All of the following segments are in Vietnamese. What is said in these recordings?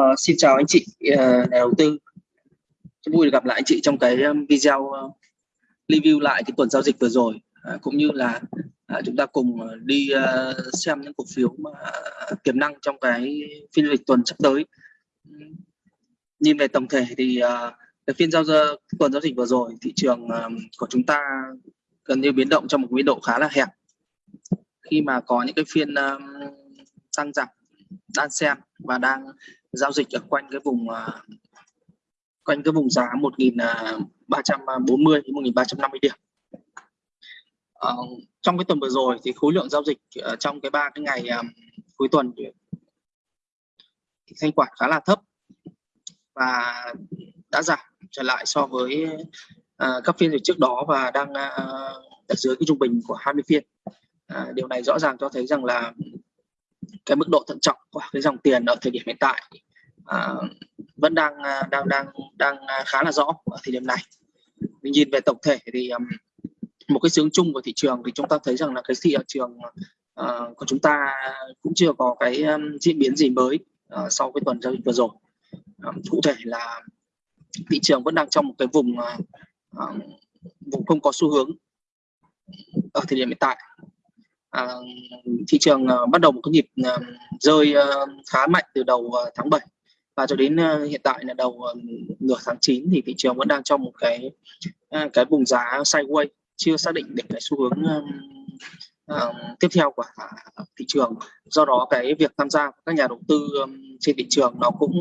Uh, xin chào anh chị uh, nhà đầu tư. Rất vui được gặp lại anh chị trong cái um, video uh, review lại cái tuần giao dịch vừa rồi uh, cũng như là uh, chúng ta cùng đi uh, xem những cổ phiếu mà uh, tiềm năng trong cái phiên dịch tuần sắp tới. Nhìn về tổng thể thì uh, cái phiên giao dịch tuần giao dịch vừa rồi thị trường uh, của chúng ta gần như biến động trong một biên độ khá là hẹp khi mà có những cái phiên uh, tăng giảm đan xen và đang giao dịch ở quanh cái vùng uh, quanh cái vùng giá 1340 à, đến 1350 điểm. Uh, trong cái tuần vừa rồi thì khối lượng giao dịch uh, trong cái ba cái ngày um, cuối tuần thì thanh khoản khá là thấp và đã giảm trở lại so với uh, các phiên dịch trước đó và đang uh, ở dưới cái trung bình của 20 phiên. Uh, điều này rõ ràng cho thấy rằng là cái mức độ thận trọng của cái dòng tiền ở thời điểm hiện tại à, vẫn đang à, đang đang đang à, khá là rõ ở thời điểm này. Mình nhìn về tổng thể thì um, một cái sướng chung của thị trường thì chúng ta thấy rằng là cái thị trường uh, của chúng ta cũng chưa có cái um, diễn biến gì mới uh, sau cái tuần giao dịch vừa rồi. Um, cụ thể là thị trường vẫn đang trong một cái vùng uh, vùng không có xu hướng ở thời điểm hiện tại à, thị trường à, bắt đầu một cái nhịp à, rơi à, khá mạnh từ đầu à, tháng 7 và cho đến à, hiện tại là đầu à, nửa tháng 9 thì thị trường vẫn đang trong một cái à, cái vùng giá sideways chưa xác định được cái xu hướng à, à, tiếp theo của thị trường. Do đó cái việc tham gia của các nhà đầu tư um, trên thị trường nó cũng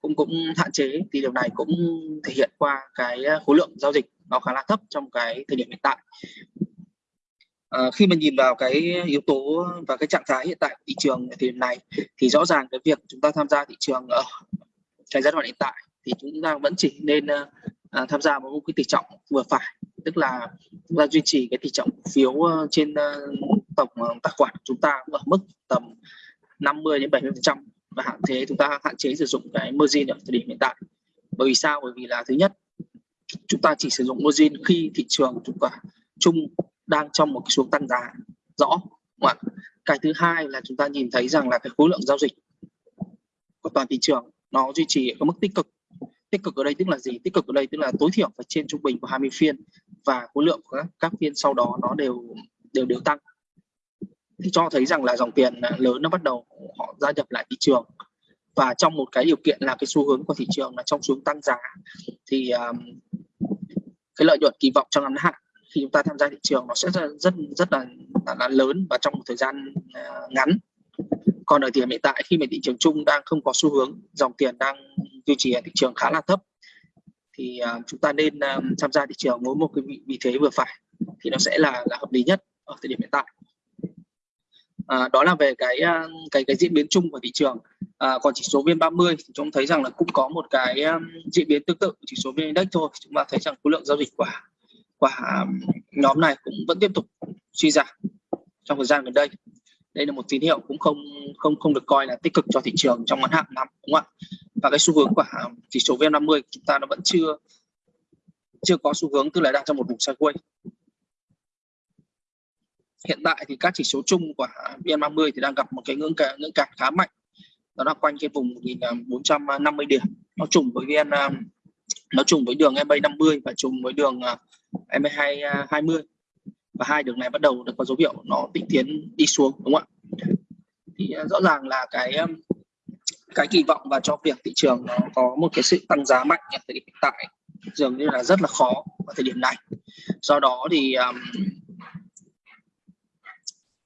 cũng cũng hạn chế thì điều này cũng thể hiện qua cái khối lượng giao dịch nó khá là thấp trong cái thời điểm hiện tại. À, khi mà nhìn vào cái yếu tố và cái trạng thái hiện tại của thị trường thì này thì rõ ràng cái việc chúng ta tham gia thị trường ở cái giai đoạn hiện tại thì chúng ta vẫn chỉ nên ờ, à, tham gia một cái tỷ trọng vừa phải tức là chúng ta duy trì cái tỷ trọng phiếu ờ, trên tổng tài khoản chúng ta ở mức tầm 50 đến 70 phần trăm và hạn chế chúng ta hạn chế sử dụng cái margin ở thời điểm hiện tại. Bởi vì sao? Bởi vì là thứ nhất chúng ta chỉ sử dụng margin khi thị trường chúng ta chung đang trong một cái xuống tăng giá. Rõ. Không cái thứ hai là chúng ta nhìn thấy rằng là cái khối lượng giao dịch của toàn thị trường nó duy trì ở mức tích cực. Tích cực ở đây tức là gì? Tích cực ở đây tức là tối thiểu phải trên trung bình của 20 phiên và khối lượng của các, các phiên sau đó nó đều đều đều tăng. Thì cho thấy rằng là dòng tiền lớn nó bắt đầu họ gia nhập lại thị trường. Và trong một cái điều kiện là cái xu hướng của thị trường là trong xuống tăng giá thì um, cái lợi nhuận kỳ vọng trong ngắn hạn khi chúng ta tham gia thị trường nó sẽ rất rất rất là là, là lớn và trong một thời gian uh, ngắn. Còn ở thời điểm hiện tại khi mà thị trường chung đang không có xu hướng dòng tiền đang duy trì ở thị trường khá là thấp thì uh, chúng ta nên uh, tham gia thị trường với một cái vị, vị thế vừa phải thì nó sẽ là là hợp lý nhất ở thời điểm hiện tại. À, đó là về cái cái cái diễn biến chung của thị trường. À, còn chỉ số vn 30 thì chúng thấy rằng là cũng có một cái diễn biến tương tự chỉ số vn index thôi chúng ta thấy rằng khối lượng giao dịch quả và nhóm này cũng vẫn tiếp tục suy giảm trong thời gian gần đây. Đây là một tín hiệu cũng không không không được coi là tích cực cho thị trường trong ngắn hạn lắm đúng không ạ? Và cái xu hướng của chỉ số VN50 chúng ta nó vẫn chưa chưa có xu hướng, tức là đang trong một vùng sideways. Hiện tại thì các chỉ số chung của VN30 thì đang gặp một cái ngưỡng cả ngưỡng cản khá mạnh. Đó là quanh cái vùng 1450 điểm, nó trùng với VN nó trùng với đường MA 50 và trùng với đường MA2 20 à, và hai đường này bắt đầu được có dấu hiệu nó tịnh tiến đi xuống đúng không ạ? Thì à, rõ ràng là cái à, cái kỳ vọng và cho việc thị trường nó có một cái sự tăng giá mạnh ở thời điểm hiện tại dường như là rất là khó ở thời điểm này. Do đó thì um,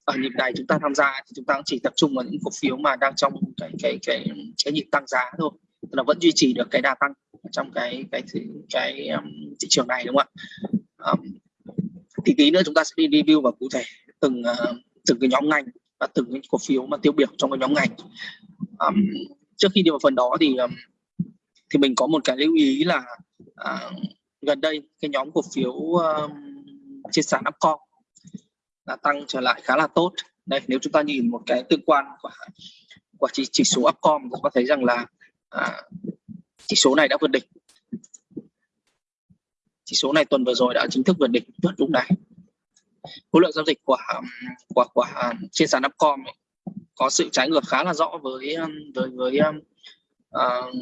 ở nhịp này chúng ta tham gia thì chúng ta cũng chỉ tập trung vào những cổ phiếu mà đang trong cái cái cái cái nhịp tăng giá thôi. Là vẫn duy trì được cái đà tăng trong cái cái cái, cái um, thị trường này đúng không ạ? Thì tí nữa chúng ta sẽ đi review và cụ thể từng uh, từng cái nhóm ngành và từng cái cổ phiếu mà tiêu biểu trong cái nhóm ngành. Um, trước khi đi vào phần đó thì um, thì mình có một cái lưu ý là uh, gần đây cái nhóm cổ phiếu um, trên sàn Upcom là tăng trở lại khá là tốt. Đây nếu chúng ta nhìn một cái tương quan của của chỉ, chỉ số Upcom chúng ta thấy rằng là uh, chỉ số này đã vượt đỉnh chỉ số này tuần vừa rồi đã chính thức vượt đỉnh vượt lúc này khối lượng giao dịch của của của trên sàn Upcom ấy, có sự trái ngược khá là rõ với um, với với uh,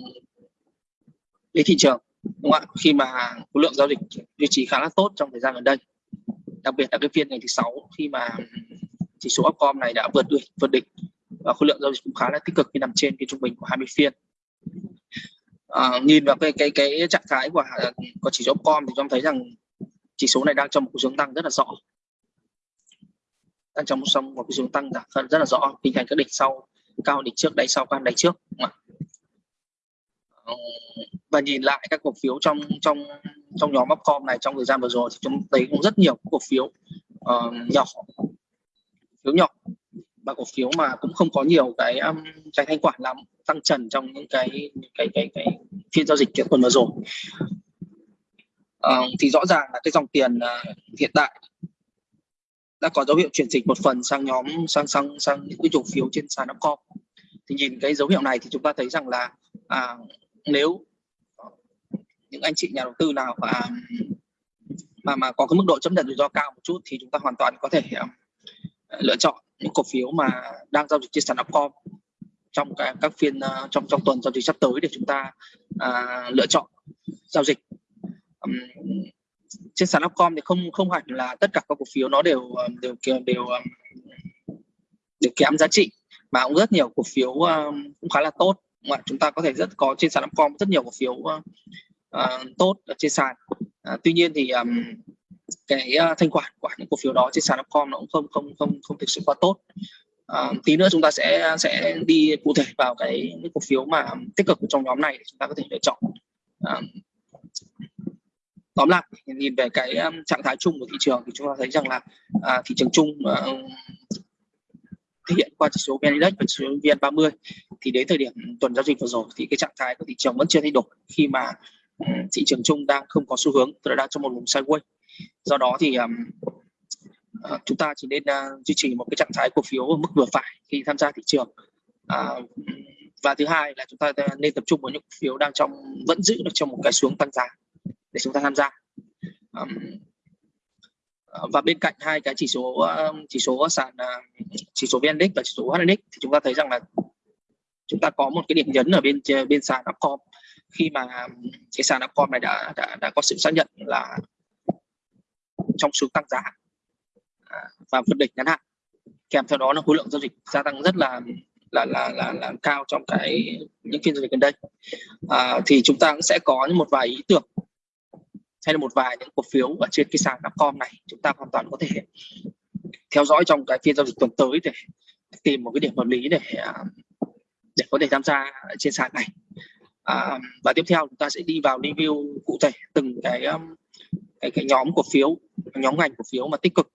thị trường đúng không ạ? Khi mà khối lượng giao dịch duy trì khá là tốt trong thời gian gần đây đặc biệt là cái phiên ngày thứ sáu khi mà chỉ số Upcom này đã vượt đỉnh vượt đỉnh và khối lượng giao dịch cũng khá là tích cực khi nằm trên cái trung bình của 20 phiên à, nhìn vào cái cái cái trạng thái của của chỉ số com thì chúng thấy rằng chỉ số này đang trong một xu hướng tăng rất là rõ. Đang trong một một xu hướng tăng rất là rõ hình thành các đỉnh sau cao đỉnh trước đáy sau cao đáy trước. Ờ, và nhìn lại các cổ phiếu trong trong trong nhóm Upcom này trong thời gian vừa rồi thì chúng thấy cũng rất nhiều cổ phiếu uh, nhỏ phiếu nhỏ và cổ phiếu mà cũng không có nhiều cái um, cái thanh khoản lắm tăng trần trong những cái cái cái cái phiên giao dịch kiện tuần vừa rồi. Uh, thì rõ ràng là cái dòng tiền uh, hiện tại đã có dấu hiệu chuyển dịch một phần sang nhóm sang sang sang những cái cổ phiếu trên sàn Upcom. Thì nhìn cái dấu hiệu này thì chúng ta thấy rằng là à, nếu những anh chị nhà đầu tư nào mà mà mà có cái mức độ chấp nhận rủi ro cao một chút thì chúng ta hoàn toàn có thể uh, lựa chọn những cổ phiếu mà đang giao dịch trên sàn Upcom trong cái, các phiên ờ, trong trong tuần giao dịch sắp tới để chúng ta à, lựa chọn giao dịch. Um, trên sàn Upcom thì không không hẳn là tất cả các cổ phiếu nó đều ờ, đều đều đều, đều kém giá trị mà cũng rất nhiều cổ phiếu um, cũng khá là tốt. Mà chúng ta có thể rất có trên sàn Upcom rất nhiều cổ phiếu uh, tốt ở trên sàn. À, tuy nhiên thì um, cái uh, thanh khoản của những cổ phiếu đó trên sàn Upcom nó cũng không không không không thực sự quá tốt. Uh, tí nữa chúng ta sẽ sẽ đi cụ thể vào cái những cổ phiếu mà tích cực trong nhóm này để chúng ta có thể lựa chọn. Uh, tóm lại nhìn về cái um, trạng thái chung của thị trường thì chúng ta thấy rằng là uh, thị trường chung uh, thể hiện qua chỉ số VN Index và chỉ số VN30 thì đến thời điểm tuần giao dịch vừa rồi thì cái trạng thái của thị trường vẫn chưa thay đổi khi mà ừ, thị trường chung đang không có xu hướng tức là đang trong một vùng sideways do đó thì um, uh, chúng ta chỉ nên uh, duy trì một cái trạng thái cổ phiếu ở mức vừa phải khi tham gia thị trường. Uh, và thứ hai là chúng ta ờ, nên tập trung vào những cổ phiếu đang trong vẫn giữ được trong một cái xuống tăng giá để chúng ta tham gia. Um, và bên cạnh hai cái chỉ số chỉ số sàn chỉ số VN và chỉ số HNX thì chúng ta thấy rằng là chúng ta có một cái điểm nhấn ở bên bên sàn Upcom. Khi mà cái sàn Upcom này đã đã đã có sự xác nhận là trong xuống tăng giá. À, và vượt đỉnh ngắn hạn. Kèm theo đó là khối lượng giao dịch gia tăng rất là là là là, là cao trong cái những phiên giao dịch gần đây. À, thì chúng ta cũng sẽ có một vài ý tưởng hay là một vài những cổ phiếu ở trên cái sàn Upcom này chúng ta hoàn toàn có thể theo dõi trong cái phiên giao dịch tuần tới để tìm một cái điểm hợp lý để à, để có thể tham gia trên sàn này. À, và tiếp theo chúng ta sẽ đi vào review cụ thể từng cái um, cái cái nhóm cổ phiếu nhóm ngành cổ phiếu mà tích cực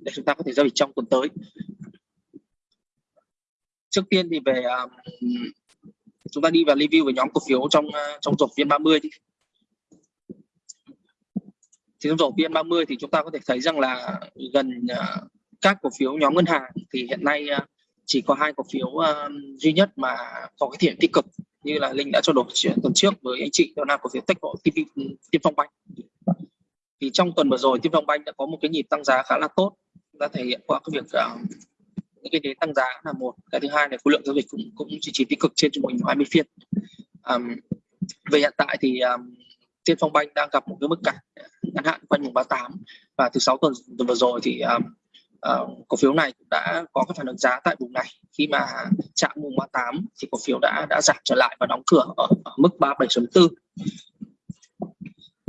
để chúng ta có thể giao dịch trong tuần tới. Trước tiên thì về um, chúng ta đi vào review về nhóm cổ phiếu trong uh, trong rổ viên 30 đi. Thì trong rổ viên 30 thì chúng ta có thể thấy rằng là gần uh, các cổ phiếu nhóm ngân hàng thì hiện nay uh, chỉ có hai cổ phiếu uh, duy nhất mà có cái thiện tích cực như là linh đã cho đổi tuần trước với anh chị đó là cổ phiếu tech bộ Tiên Phong Banh thì trong tuần vừa rồi Tiên Phong Banh đã có một cái nhịp tăng giá khá là tốt. Đã thể hiện qua cái việc uh, những cái đến tăng giá là một. Cái thứ hai là khối lượng giao dịch cũng cũng duy trì tích cực trên trung bình 20 phiên. Um, về hiện tại thì um, Tiên Phong Banh đang gặp một cái mức cản ngắn hạn quanh vùng 38 và từ sáu tuần, tuần vừa rồi thì um, uh, cổ phiếu này cũng đã có cái phản ứng giá tại vùng này. Khi mà chạm vùng 38 thì cổ phiếu đã đã giảm trở lại và đóng cửa ở, ở mức 37.4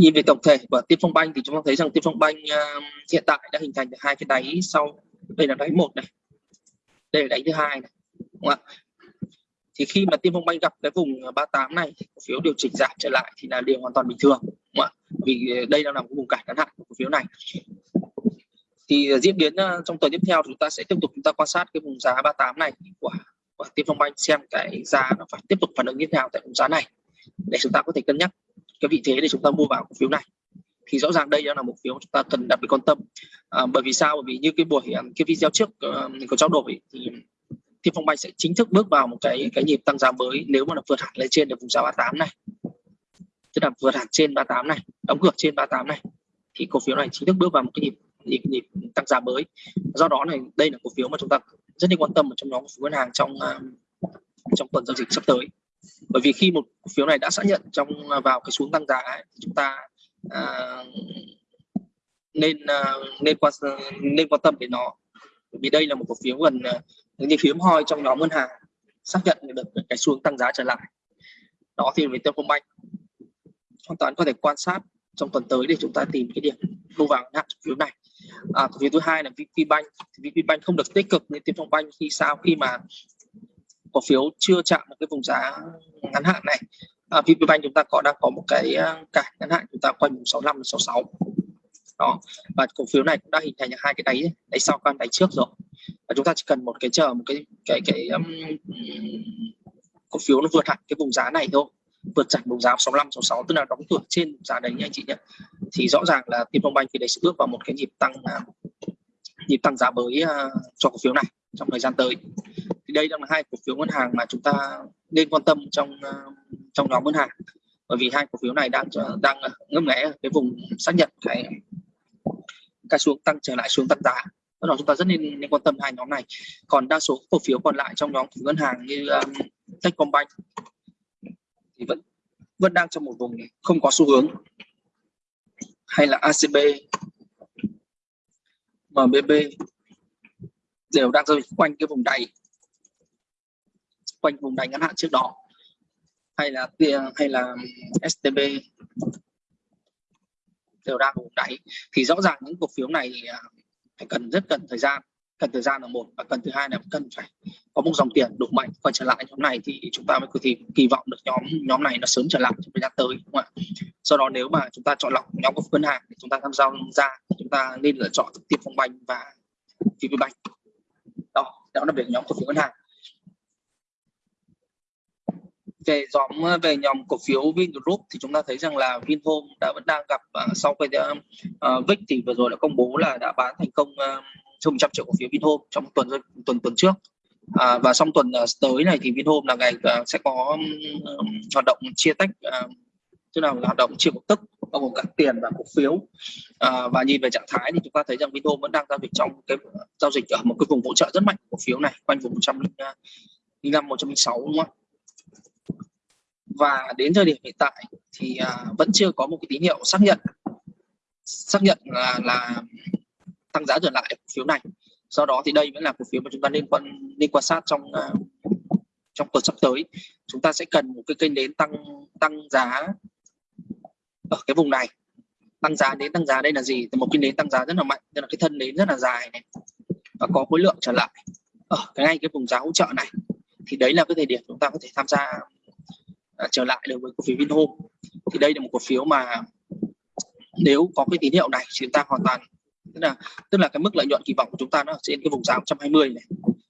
nhìn về tổng thể của Tiên Phong Banh thì chúng ta thấy rằng Tiên Phong Banh uh, hiện tại đã hình thành hai cái đáy sau đây là đáy một này đây là đáy thứ hai này đúng không ạ? Thì khi mà Tiên Phong Banh gặp cái vùng 38 này cổ phiếu điều chỉnh giảm trở lại thì là điều hoàn toàn bình thường đúng không ạ? Vì đây đang nằm một vùng cản ngắn hạn của cổ phiếu này. Thì diễn biến à, trong tuần tiếp theo chúng ta sẽ tiếp tục chúng ta quan sát cái vùng giá 38 này của của Tiên Phong Banh xem cái giá nó phải tiếp tục phản ứng như thế nào tại vùng giá này để chúng ta có thể cân nhắc cái vị thế để chúng ta mua vào cổ phiếu này. Thì rõ ràng đây là một phiếu chúng ta cần đặc biệt quan tâm. À, bởi vì sao? Bởi vì như cái buổi à, cái video trước uh, mình có trao đổi thì Tiên Phong Banh sẽ chính thức bước vào một cái cái nhịp tăng giá mới nếu mà nó vượt hẳn lên trên được vùng giá 38 này. Tức là vượt hẳn trên 38 này đóng cửa trên 38 này thì cổ phiếu này chính thức bước vào một cái nhịp nhịp nhịp tăng giá mới. Do đó này đây là cổ phiếu mà chúng ta rất nên quan tâm ở trong nhóm cổ phiếu ngân hàng trong uh, trong tuần giao dịch sắp tới bởi vì khi một cổ phiếu này đã xác nhận trong à, vào cái xuống tăng giá ấy, chúng ta à, nên à, nên quan à, nên quan tâm đến nó. Vì đây là một cổ phiếu gần à, như hiếm hoi trong nhóm ngân hàng xác nhận được cái xuống tăng giá trở lại. Đó thì với Techcombank hoàn toàn có thể quan sát trong tuần tới để chúng ta tìm cái điểm mua vào hạn cổ phiếu này. À, cổ phiếu thứ hai là VPBank VPBank không được tích cực như Techcombank khi sao? Khi mà cổ phiếu chưa chạm một cái vùng giá ngắn hạn này. À, VPBank chúng ta có đang có một cái à, cản ngắn hạn chúng ta quanh vùng 65 66 đó và cổ phiếu này cũng đã hình thành hai cái đáy đáy sau con đáy trước rồi. Và chúng ta chỉ cần một cái chờ một cái cái cái um, cổ phiếu nó vượt hẳn cái vùng giá này thôi vượt chặt vùng giá 65 66 tức là đóng cửa trên giá đấy nha anh chị nhé thì rõ ràng là Banh thì đấy sẽ bước vào một cái nhịp tăng à, nhịp tăng giá mới uh, cho cổ phiếu này trong thời gian tới thì đây là hai cổ phiếu ngân hàng mà chúng ta nên quan tâm trong ờ, trong nhóm ngân hàng. Bởi vì hai cổ phiếu này đang ờ, đang ờ, ngấp nghé cái vùng xác nhận cái cái xuống tăng trở lại xuống tăng giá. Đó là chúng ta rất nên, nên quan tâm hai nhóm này. Còn đa số cổ phiếu còn lại trong nhóm ngân hàng như um, Techcombank thì vẫn vẫn đang trong một vùng không có xu hướng. Hay là ACB MBB đều đang rơi quanh cái vùng đáy quanh vùng đáy ngắn hạn trước đó, hay là hay là STB đều đang vùng đáy. Thì rõ ràng những cổ phiếu này à, phải cần rất cần thời gian, cần thời gian là một, và cần thứ hai là cần phải có một dòng tiền đủ mạnh. Quay trở lại nhóm này thì chúng ta mới có thể kỳ vọng được nhóm nhóm này nó sớm trở lại trong thời gian tới, đúng không ạ? Sau đó nếu mà chúng ta chọn lọc nhóm cổ phiếu ngân hàng thì chúng ta tham gia ra, chúng ta nên lựa chọn tiếp phong banh và VPBank đó đó là về nhóm cổ phiếu ngân hàng về nhóm ờ, về nhóm cổ phiếu Vingroup thì chúng ta thấy rằng là Vinhome đã vẫn đang gặp uh, sau cái uh, VIX thì vừa rồi đã công bố là đã bán thành công uh, hơn 100 triệu cổ phiếu Vinhome trong tuần tuần tuần trước. À, và trong tuần uh, tới này thì Vinhome là ngày uh, sẽ có um, hoạt động chia tách uh, tức là hoạt động chia cổ tức bao gồm cả tiền và cổ phiếu. À, và nhìn về trạng thái thì chúng ta thấy rằng Vinhome vẫn đang giao dịch trong cái giao dịch ở một cái vùng hỗ trợ rất mạnh cổ phiếu này quanh vùng 105 106 đúng không ạ? Và đến thời điểm hiện tại thì à, vẫn chưa có một cái tín hiệu xác nhận. Xác nhận là, là tăng giá trở lại cổ phiếu này. Do đó thì đây vẫn là cổ phiếu mà chúng ta nên quan nên quan sát trong uh, trong tuần sắp tới. Chúng ta sẽ cần một cái kênh đến tăng tăng giá ở cái vùng này. Tăng giá đến tăng giá đây là gì? Một cái đến tăng giá rất là mạnh tức là cái thân đến rất là dài này và có khối lượng trở lại ở cái ngay cái vùng giá hỗ trợ này. Thì đấy là cái thời điểm chúng ta có thể tham gia À, trở lại đối với cổ phiếu Vinhome. Thì đây là một cổ phiếu mà nếu có cái tín hiệu này thì chúng ta hoàn toàn tức là tức là cái mức lợi nhuận kỳ vọng của chúng ta nó ở trên cái vùng giá 120 này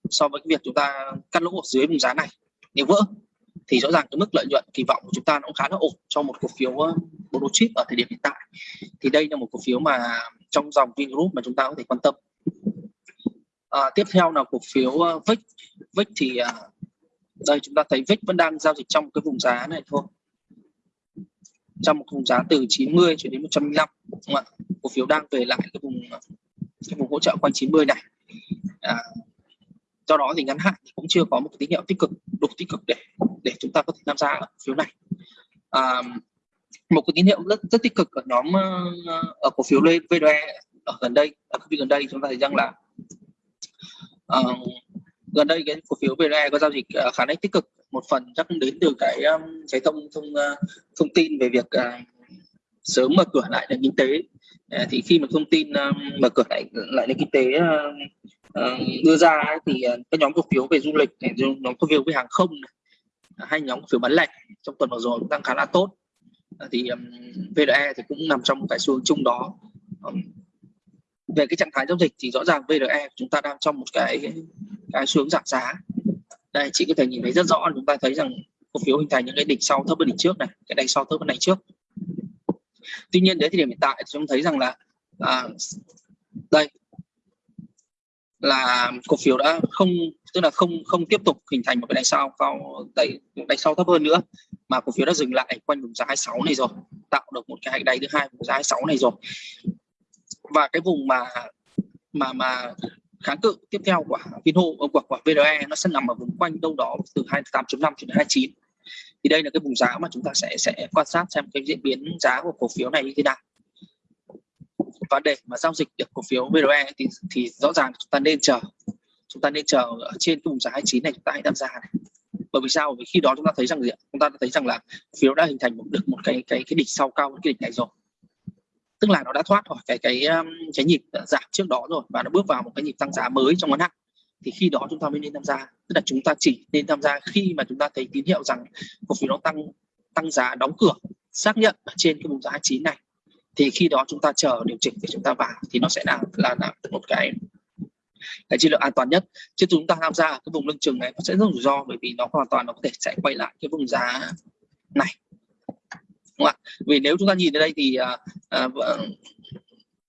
so với cái việc chúng ta cắt lỗ ở dưới vùng giá này. Nếu vỡ thì rõ ràng cái mức lợi nhuận kỳ vọng của chúng ta nó cũng khá là ổn cho một cổ phiếu ờ, bộ chip ở thời điểm hiện tại. Thì đây là một cổ phiếu mà trong dòng Vingroup mà chúng ta có thể quan tâm. À, tiếp theo là cổ phiếu ờ, VIX. VIX thì à, đây chúng ta thấy VIX vẫn đang giao dịch trong cái vùng giá này thôi. Trong một vùng giá từ 90 cho đến 105 đúng không ạ? Cổ phiếu đang về lại cái vùng cái vùng hỗ trợ quanh 90 này. À, do đó thì ngắn hạn thì cũng chưa có một cái tín hiệu tích cực đủ tích cực để để chúng ta có thể tham gia ở phiếu này. À, một cái tín hiệu rất rất tích cực ở nhóm ờ, ở cổ phiếu VDE ở gần đây ở gần đây chúng ta thấy rằng là uh, gần đây cái cổ phiếu VDE có giao dịch ờ, khá là tích cực. Một phần chắc đến từ cái cái thông thông ờ, thông tin về việc ờ, sớm mở cửa lại nền kinh tế. Thì khi mà thông tin mở cửa lại lại nền kinh tế đưa ra thì các nhóm cổ phiếu về du lịch này, nhóm cổ phiếu về hàng không này, hay nhóm cổ phiếu bán lẻ trong tuần vừa rồi cũng đang khá là tốt. Thì um, thì cũng nằm trong một cái xu hướng chung đó. Về cái trạng thái giao dịch thì rõ ràng VRE chúng ta đang trong một cái cái xuống giảm giá. Đây chị có thể nhìn thấy rất rõ chúng ta thấy rằng cổ phiếu hình thành những cái đỉnh sau thấp hơn đỉnh trước này cái đỉnh sau thấp hơn đỉnh trước. Tuy nhiên đến thời điểm hiện tại chúng thấy rằng là à, đây là cổ phiếu đã không tức là không không tiếp tục hình thành một cái đáy sau cao đáy đáy sau thấp hơn nữa mà cổ phiếu đã dừng lại quanh vùng giá 26 này rồi tạo được một cái đáy thứ hai vùng giá 26 này rồi. Và cái vùng mà mà mà kháng cự. Tiếp theo của Vinhome của của VRE nó sẽ nằm ở vùng quanh đâu đó từ 28.5 cho đến 29 thì đây là cái vùng giá mà chúng ta sẽ sẽ quan sát xem cái diễn biến giá của cổ phiếu này như thế nào. Và để mà giao dịch được cổ phiếu VRE thì thì rõ ràng chúng ta nên chờ. Chúng ta nên chờ ở trên cái vùng giá 29 này chúng ta hãy tham gia này. Bởi vì sao? Vì khi đó chúng ta thấy rằng gì chúng ta thấy rằng là phiếu đã hình thành một được một cái cái cái đỉnh sau cao, cái đỉnh này rồi tức là nó đã thoát khỏi cái cái um, cái nhịp giảm trước đó rồi và nó bước vào một cái nhịp tăng giá mới trong ngắn hạn. Thì khi đó chúng ta mới nên tham gia tức là chúng ta chỉ nên tham gia khi mà chúng ta thấy tín hiệu rằng cổ phiếu nó tăng tăng giá đóng cửa xác nhận ở trên cái vùng giá 29 này. Thì khi đó chúng ta chờ điều chỉnh để chúng ta vào thì nó sẽ là là, là một cái cái chiến lược an toàn nhất. Chứ chúng ta tham gia cái vùng lưng chừng này nó sẽ rất rủi ro bởi vì nó hoàn toàn nó có thể sẽ quay lại cái vùng giá này đúng không ạ? Vì nếu chúng ta nhìn ở đây thì à, à, vâng,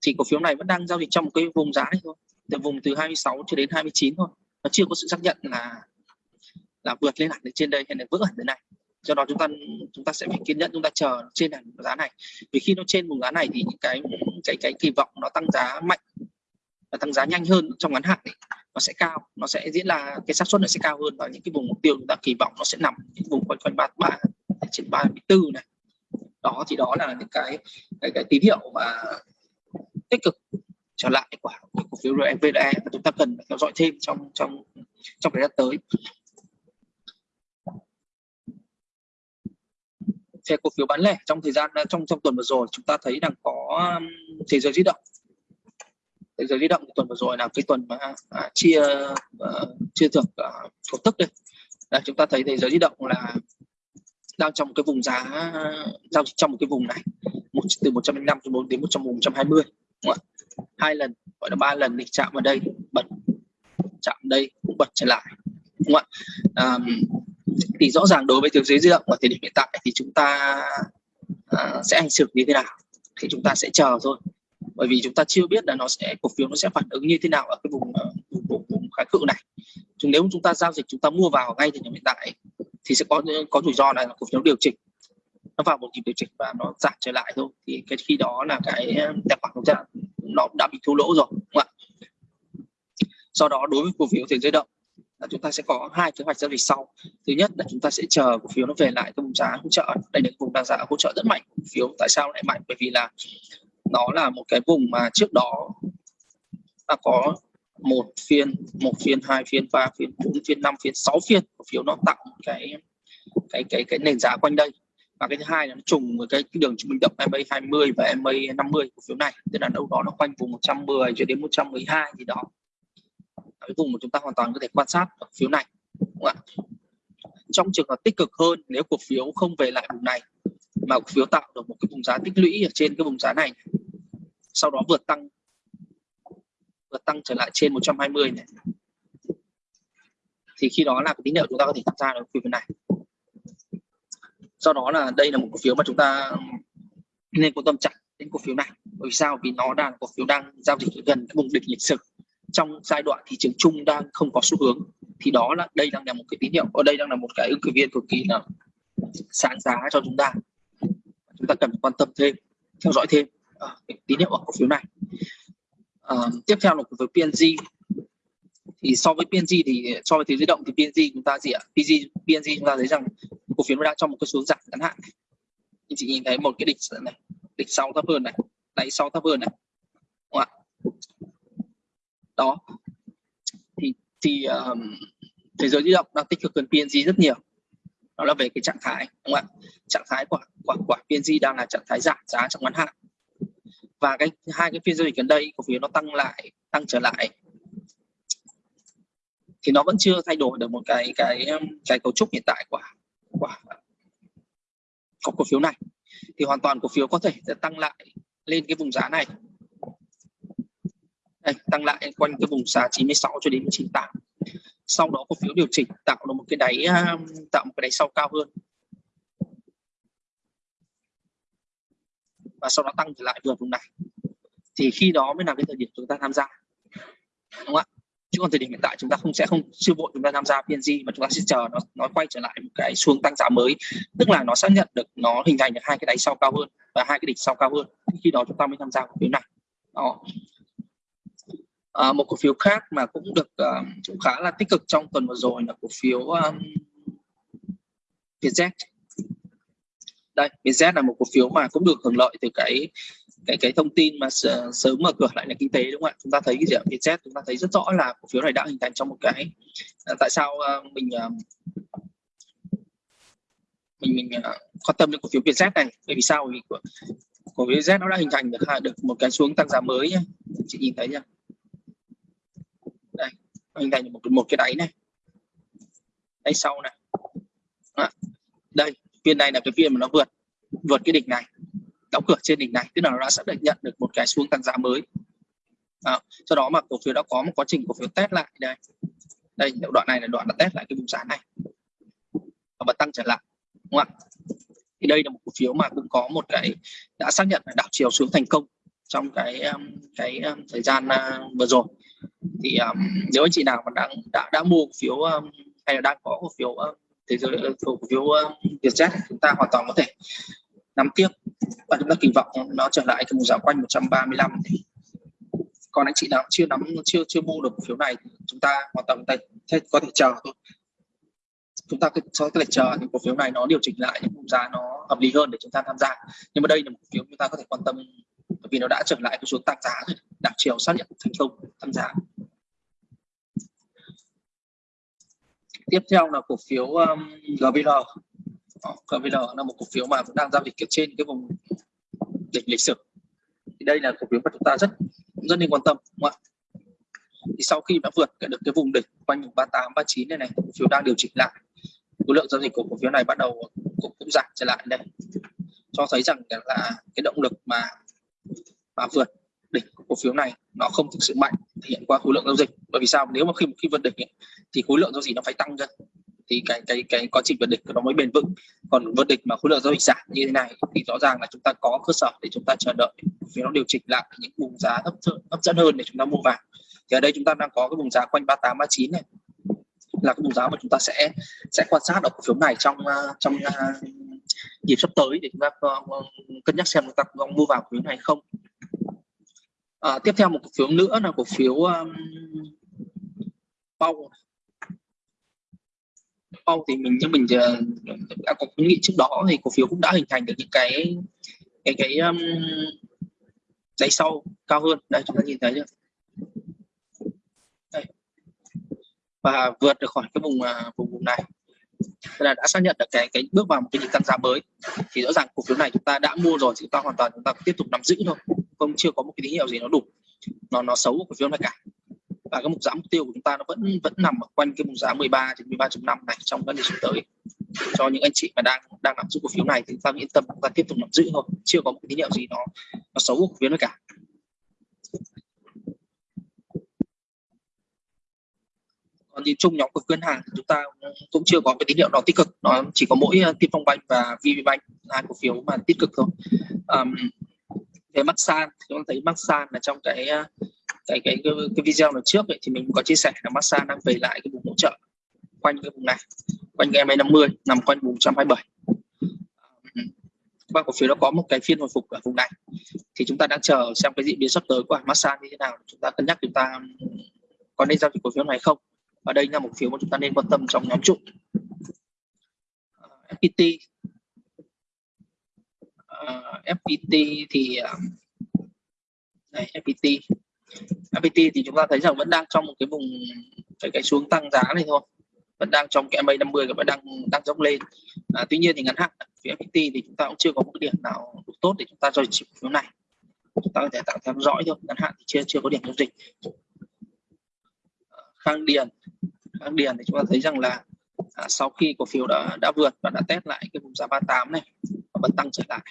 thì cổ phiếu này vẫn đang giao dịch trong một cái vùng giá này thôi từ vùng từ 26 cho đến 29 thôi. Nó chưa có sự xác nhận là là vượt lên hẳn đến trên đây hay là vỡ hẳn đến này. Do đó chúng ta chúng ta sẽ phải kiên nhẫn chúng ta chờ trên hẳn giá này. Vì khi nó trên vùng giá này thì những cái cái cái kỳ vọng nó tăng giá mạnh và tăng giá nhanh hơn trong ngắn hạn ấy, nó sẽ cao nó sẽ diễn là cái xác suất nó sẽ cao hơn và những cái vùng mục tiêu chúng ta kỳ vọng nó sẽ nằm những vùng quanh quanh ba ba trên ba này đó thì đó là những cái cái, cái tín hiệu mà tích cực trở lại của cổ phiếu RVDE và chúng ta cần theo dõi thêm trong trong trong thời gian tới. Về cổ phiếu bán lẻ trong thời gian trong trong tuần vừa rồi chúng ta thấy rằng có um, thế giới di động. Thế giới di động tuần vừa rồi là cái tuần mà à, chia à, chia thưởng à, cổ tức đây. Là chúng ta thấy thế giới di động là đang trong cái vùng giá giao dịch trong một cái vùng này một từ 105 đến 120 đúng không? hai lần gọi là ba lần thì chạm vào đây bật chạm đây cũng bật trở lại đúng không ạ? À, thì rõ ràng đối với thế giới di động thời điểm hiện tại thì chúng ta à, sẽ hành xử như thế nào thì chúng ta sẽ chờ thôi. Bởi vì chúng ta chưa biết là nó sẽ cổ phiếu nó sẽ phản ứng như thế nào ở cái vùng ờ, vùng, vùng, vùng kháng cự này. Chúng nếu chúng ta giao dịch chúng ta mua vào ngay thì điểm hiện tại thì sẽ có có rủi ro là cổ phiếu điều chỉnh nó vào một nhịp điều chỉnh và nó giảm trở lại thôi. Thì cái khi đó là cái ờ, tài khoản của ta nó đã bị thua lỗ rồi, đúng không ạ? Do đó đối với cổ phiếu tiền dây động là chúng ta sẽ có hai kế hoạch giao dịch sau. Thứ nhất là chúng ta sẽ chờ cổ phiếu nó về lại cái vùng giá hỗ trợ. Đây là vùng đang giá hỗ trợ rất mạnh cổ phiếu. Tại sao lại mạnh? Bởi vì là nó là một cái vùng mà trước đó ta có một phiên một phiên hai phiên ba phiên bốn phiên năm phiên sáu phiên cổ phiếu nó tạo một cái cái cái cái nền giá quanh đây. Và cái thứ hai là nó trùng với cái, cái đường trung bình động MA 20 và MA 50 của phiếu này. Tức là đâu đó nó quanh vùng 110 cho đến 112 gì đó. Cái vùng mà chúng ta hoàn toàn có thể quan sát ở phiếu này đúng không ạ? Trong trường hợp tích cực hơn nếu cổ phiếu không về lại vùng này mà cổ phiếu tạo được một cái vùng giá tích lũy ở trên cái vùng giá này sau đó vượt tăng và tăng trở lại trên 120 này. Thì khi đó là cái tín hiệu chúng ta có thể tham gia được phiếu này. Do đó là đây là một cổ phiếu mà chúng ta nên quan tâm chặt đến cổ phiếu này. Bởi vì sao? Vì nó đang cổ phiếu đang giao dịch gần cái vùng đỉnh lịch sử. Trong giai đoạn thị trường chung đang không có xu hướng. Thì đó là đây đang là một cái tín hiệu ở đây đang là một cái ứng cử viên cực kỳ là sáng giá cho chúng ta. Chúng ta cần quan tâm thêm theo dõi thêm à, tín hiệu ở cổ phiếu này uh, tiếp theo là cổ phiếu PNG thì so với PNG thì so với thế giới động thì PNG chúng ta gì ạ? PNG PNG chúng ta thấy rằng cổ phiếu nó đang trong một cái xuống giảm ngắn hạn. Anh chị nhìn thấy một cái đỉnh này đỉnh sau thấp hơn này đáy sau thấp hơn này. Đúng không ạ? Đó. Thì thì um, thế giới di động đang tích cực hơn PNG rất nhiều. Đó là về cái trạng thái đúng không ạ? Trạng thái của của, của PNG đang là trạng thái giảm giá trong ngắn hạn và cái hai cái phiên giao dịch gần đây cổ phiếu nó tăng lại tăng trở lại. Thì nó vẫn chưa thay đổi được một cái cái um, cái cấu trúc hiện tại của của của cổ phiếu này. Thì hoàn toàn cổ phiếu có thể sẽ tăng lại lên cái vùng giá này. Đây, tăng lại quanh cái vùng giá 96 cho đến 98 sau đó cổ phiếu điều chỉnh tạo được một cái đáy um, tạo một cái đáy sau cao hơn. Và sau đó tăng trở lại vượt vùng này. Thì khi đó mới là cái thời điểm chúng ta tham gia. Đúng không ạ? Chứ còn thời điểm hiện tại chúng ta không sẽ không chưa vội chúng ta tham gia PNG mà chúng ta sẽ chờ nó nó quay trở lại một cái xuống tăng giá mới. Tức là nó xác nhận được nó hình thành được hai cái đáy sau cao hơn và hai cái đỉnh sau cao hơn. Khi đó chúng ta mới tham gia cổ phiếu này. Đó. À, một cổ phiếu khác mà cũng được uh, cũng khá là tích cực trong tuần vừa rồi là cổ phiếu um, Vietjet đây Vietjet là một cổ phiếu mà cũng được hưởng lợi từ cái cái cái thông tin mà sớm mở cửa lại nền kinh tế đúng không ạ? Chúng ta thấy cái gì ạ? Vietjet chúng ta thấy rất rõ là cổ phiếu này đã hình thành trong một cái à, tại sao à, à, mình mình mình quan tâm đến cổ phiếu Vietjet này? Bởi vì sao? Vì cổ, cổ phiếu Vietjet nó đã hình thành được được một cái xuống tăng giá mới nhé chị nhìn thấy nhá. đây hình thành một một cái đáy này. Đáy sau này. À, đây phiên này là cái phiên mà nó vượt vượt cái đỉnh này đóng cửa trên đỉnh này tức là nó đã xác định nhận được một cái xuống tăng giá mới. À, sau đó mà cổ phiếu đã có một quá trình cổ phiếu test lại đây. Đây đoạn này là đoạn đã test lại cái vùng giá này. Và tăng trở lại đúng không ạ? Thì đây là một cổ phiếu mà cũng có một cái đã xác nhận là đảo chiều xuống thành công trong cái um, cái um, thời gian à, vừa rồi. Thì um, nếu anh chị nào mà đang đã đã mua cổ phiếu um, hay là đang có cổ phiếu um, thế giới cổ phiếu um, Vietjet chúng ta hoàn toàn có thể nắm tiếp. Và chúng ta kỳ vọng nó trở lại cái vùng giá quanh 135 thì còn anh chị nào chưa nắm chưa chưa mua được cổ phiếu này chúng ta hoàn toàn có thể, có thể chờ thôi. Chúng ta có thể chờ những cổ phiếu này nó điều chỉnh lại những vùng giá nó hợp lý hơn để chúng ta tham gia. Nhưng mà đây là một cổ phiếu chúng ta có thể quan tâm vì nó đã trở lại cái xuống tăng giá rồi đảo chiều xác nhận thành công tăng giá tiếp theo là cổ phiếu um, GVL ờ, GVL là một cổ phiếu mà cũng đang giao dịch trên cái vùng đỉnh lịch sử. Thì đây là cổ phiếu mà chúng ta rất rất nên quan tâm đúng không ạ? Thì sau khi đã vượt được cái vùng đỉnh quanh vùng 38 39 này này cổ phiếu đang điều chỉnh lại. Khối lượng giao dịch của cổ phiếu này bắt đầu cũng, cũng giảm trở lại đây. Cho thấy rằng là cái động lực mà mà vượt đỉnh của cổ phiếu này nó không thực sự mạnh thể hiện qua khối lượng giao dịch. Bởi vì sao? Nếu mà khi khi vượt đỉnh ấy, thì khối lượng giao dịch nó phải tăng ra thì cái cái cái quá trình vượt đỉnh nó mới bền vững. Còn vượt đỉnh mà khối lượng giao dịch giảm như thế này thì rõ ràng là chúng ta có cơ sở để chúng ta chờ đợi vì nó điều chỉnh lại những vùng giá hấp dẫn hấp dẫn hơn để chúng ta mua vào. Thì ở đây chúng ta đang có cái vùng giá quanh 38 39 này là cái vùng giá mà chúng ta sẽ sẽ quan sát ở cổ phiếu này trong à, trong à, dịp sắp tới để chúng ta ờ, cân nhắc xem chúng ta có mua vào cổ phiếu này không à, tiếp theo một cổ phiếu nữa là cổ phiếu um, Pau Pau thì mình như mình ờ, đã có khuyến nghị trước đó thì cổ phiếu cũng đã hình thành được những cái cái cái um, đáy sau cao hơn. Đây chúng ta nhìn thấy chưa? Đây. và vượt được khỏi cái vùng uh, vùng vùng này. Thế là đã xác nhận được cái cái bước vào một cái nhịp tăng giá mới. Thì rõ ràng cổ phiếu này chúng ta đã mua rồi chúng ta hoàn toàn chúng ta tiếp tục nắm giữ thôi không chưa có một cái tín hiệu gì nó đủ. Nó nó xấu của cổ phiếu này cả. Và cái mục giá mục tiêu của chúng ta nó vẫn vẫn nằm ở quanh cái mục giá 13 đến 13.5 này trong các sắp tới. Cho những anh chị mà đang đang nắm giữ cổ phiếu này thì chúng ta yên tâm chúng ta tiếp tục nắm giữ thôi. Chưa có một cái tín hiệu gì nó nó xấu của cổ phiếu này cả. Còn nhìn chung nhóm của ngân hàng chúng ta cũng chưa có cái tín hiệu nào tích cực. Nó chỉ có mỗi Tiên Phong banh và VPBank hai cổ phiếu mà tích cực thôi. Um, về Masan chúng ta thấy Masan là trong cái ờ, cái cái cái, cái video lần trước ấy, thì mình có chia sẻ là Masan đang về lại cái vùng hỗ trợ quanh cái vùng này quanh cái MA 50 nằm quanh vùng 127 và cổ phiếu nó có một cái phiên hồi phục ở vùng này thì chúng ta đang chờ xem cái diễn biến sắp tới của Masan như thế nào chúng ta cân nhắc chúng ta có nên giao dịch cổ phiếu này không? Và đây là một phiếu mà chúng ta nên quan tâm trong nhóm trụ. Ờ, FPT Ờ, uh, FPT thì ờ, uh, đây, FPT FPT thì chúng ta thấy rằng vẫn đang trong một cái vùng cái cái xuống tăng giá này thôi. Vẫn đang trong cái MA 50 và vẫn đang đang dốc lên. À, tuy nhiên thì ngắn hạn phía FPT thì chúng ta cũng chưa có một cái điểm nào đủ tốt để chúng ta cho dịch phiếu này. Chúng ta có thể tạo theo dõi thôi ngắn hạn thì chưa chưa có điểm giao dịch. Ờ, Khang Điền Khang Điền thì chúng ta thấy rằng là à, sau khi cổ phiếu đã đã vượt và đã test lại cái vùng giá 38 này và vẫn tăng trở lại.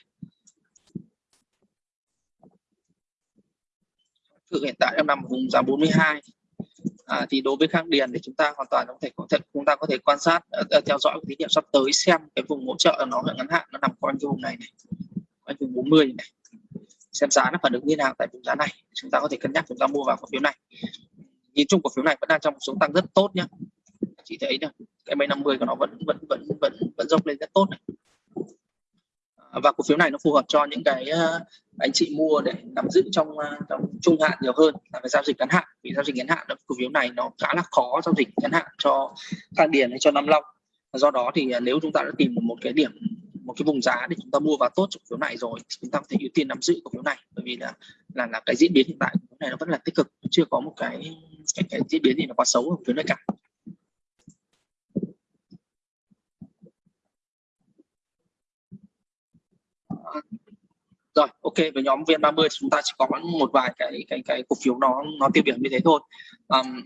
Thực hiện tại em nằm vùng giá 42 à, thì đối với Khang Điền thì chúng ta hoàn toàn có thể có thể chúng ta có thể quan sát uh, theo dõi tín hiệu sắp tới xem cái vùng hỗ trợ nó ngắn hạn nó nằm quanh cái vùng này này quanh vùng 40 này. Xem giá nó phản ứng như nào tại vùng giá này chúng ta có thể cân nhắc chúng ta mua vào cổ phiếu này. Nhìn chung cổ phiếu này vẫn đang trong một số tăng rất tốt nhá. Chị thấy nhá cái mấy 50 của nó vẫn vẫn vẫn vẫn vẫn dốc lên rất tốt này. À, và cổ phiếu này nó phù hợp cho những cái ờ, anh chị mua để nắm giữ trong ờ, trong trung hạn nhiều hơn là phải giao dịch ngắn hạn. Vì giao dịch ngắn hạn cổ phiếu này nó khá là khó giao dịch ngắn hạn cho thang Điền hay cho Nam Long. Do đó thì ờ, nếu chúng ta đã tìm một cái điểm một cái vùng giá để chúng ta mua vào tốt cổ phiếu này rồi thì chúng ta có thể ưu tiên nắm giữ cổ phiếu này. Bởi vì là là là cái diễn biến hiện tại của này nó vẫn là tích cực chưa có một cái cái, cái diễn biến gì nó quá xấu ở phía này cả rồi ok với nhóm VN30 chúng ta chỉ có một vài cái cái cái cổ phiếu nó nó tiêu biểu như thế thôi. Um,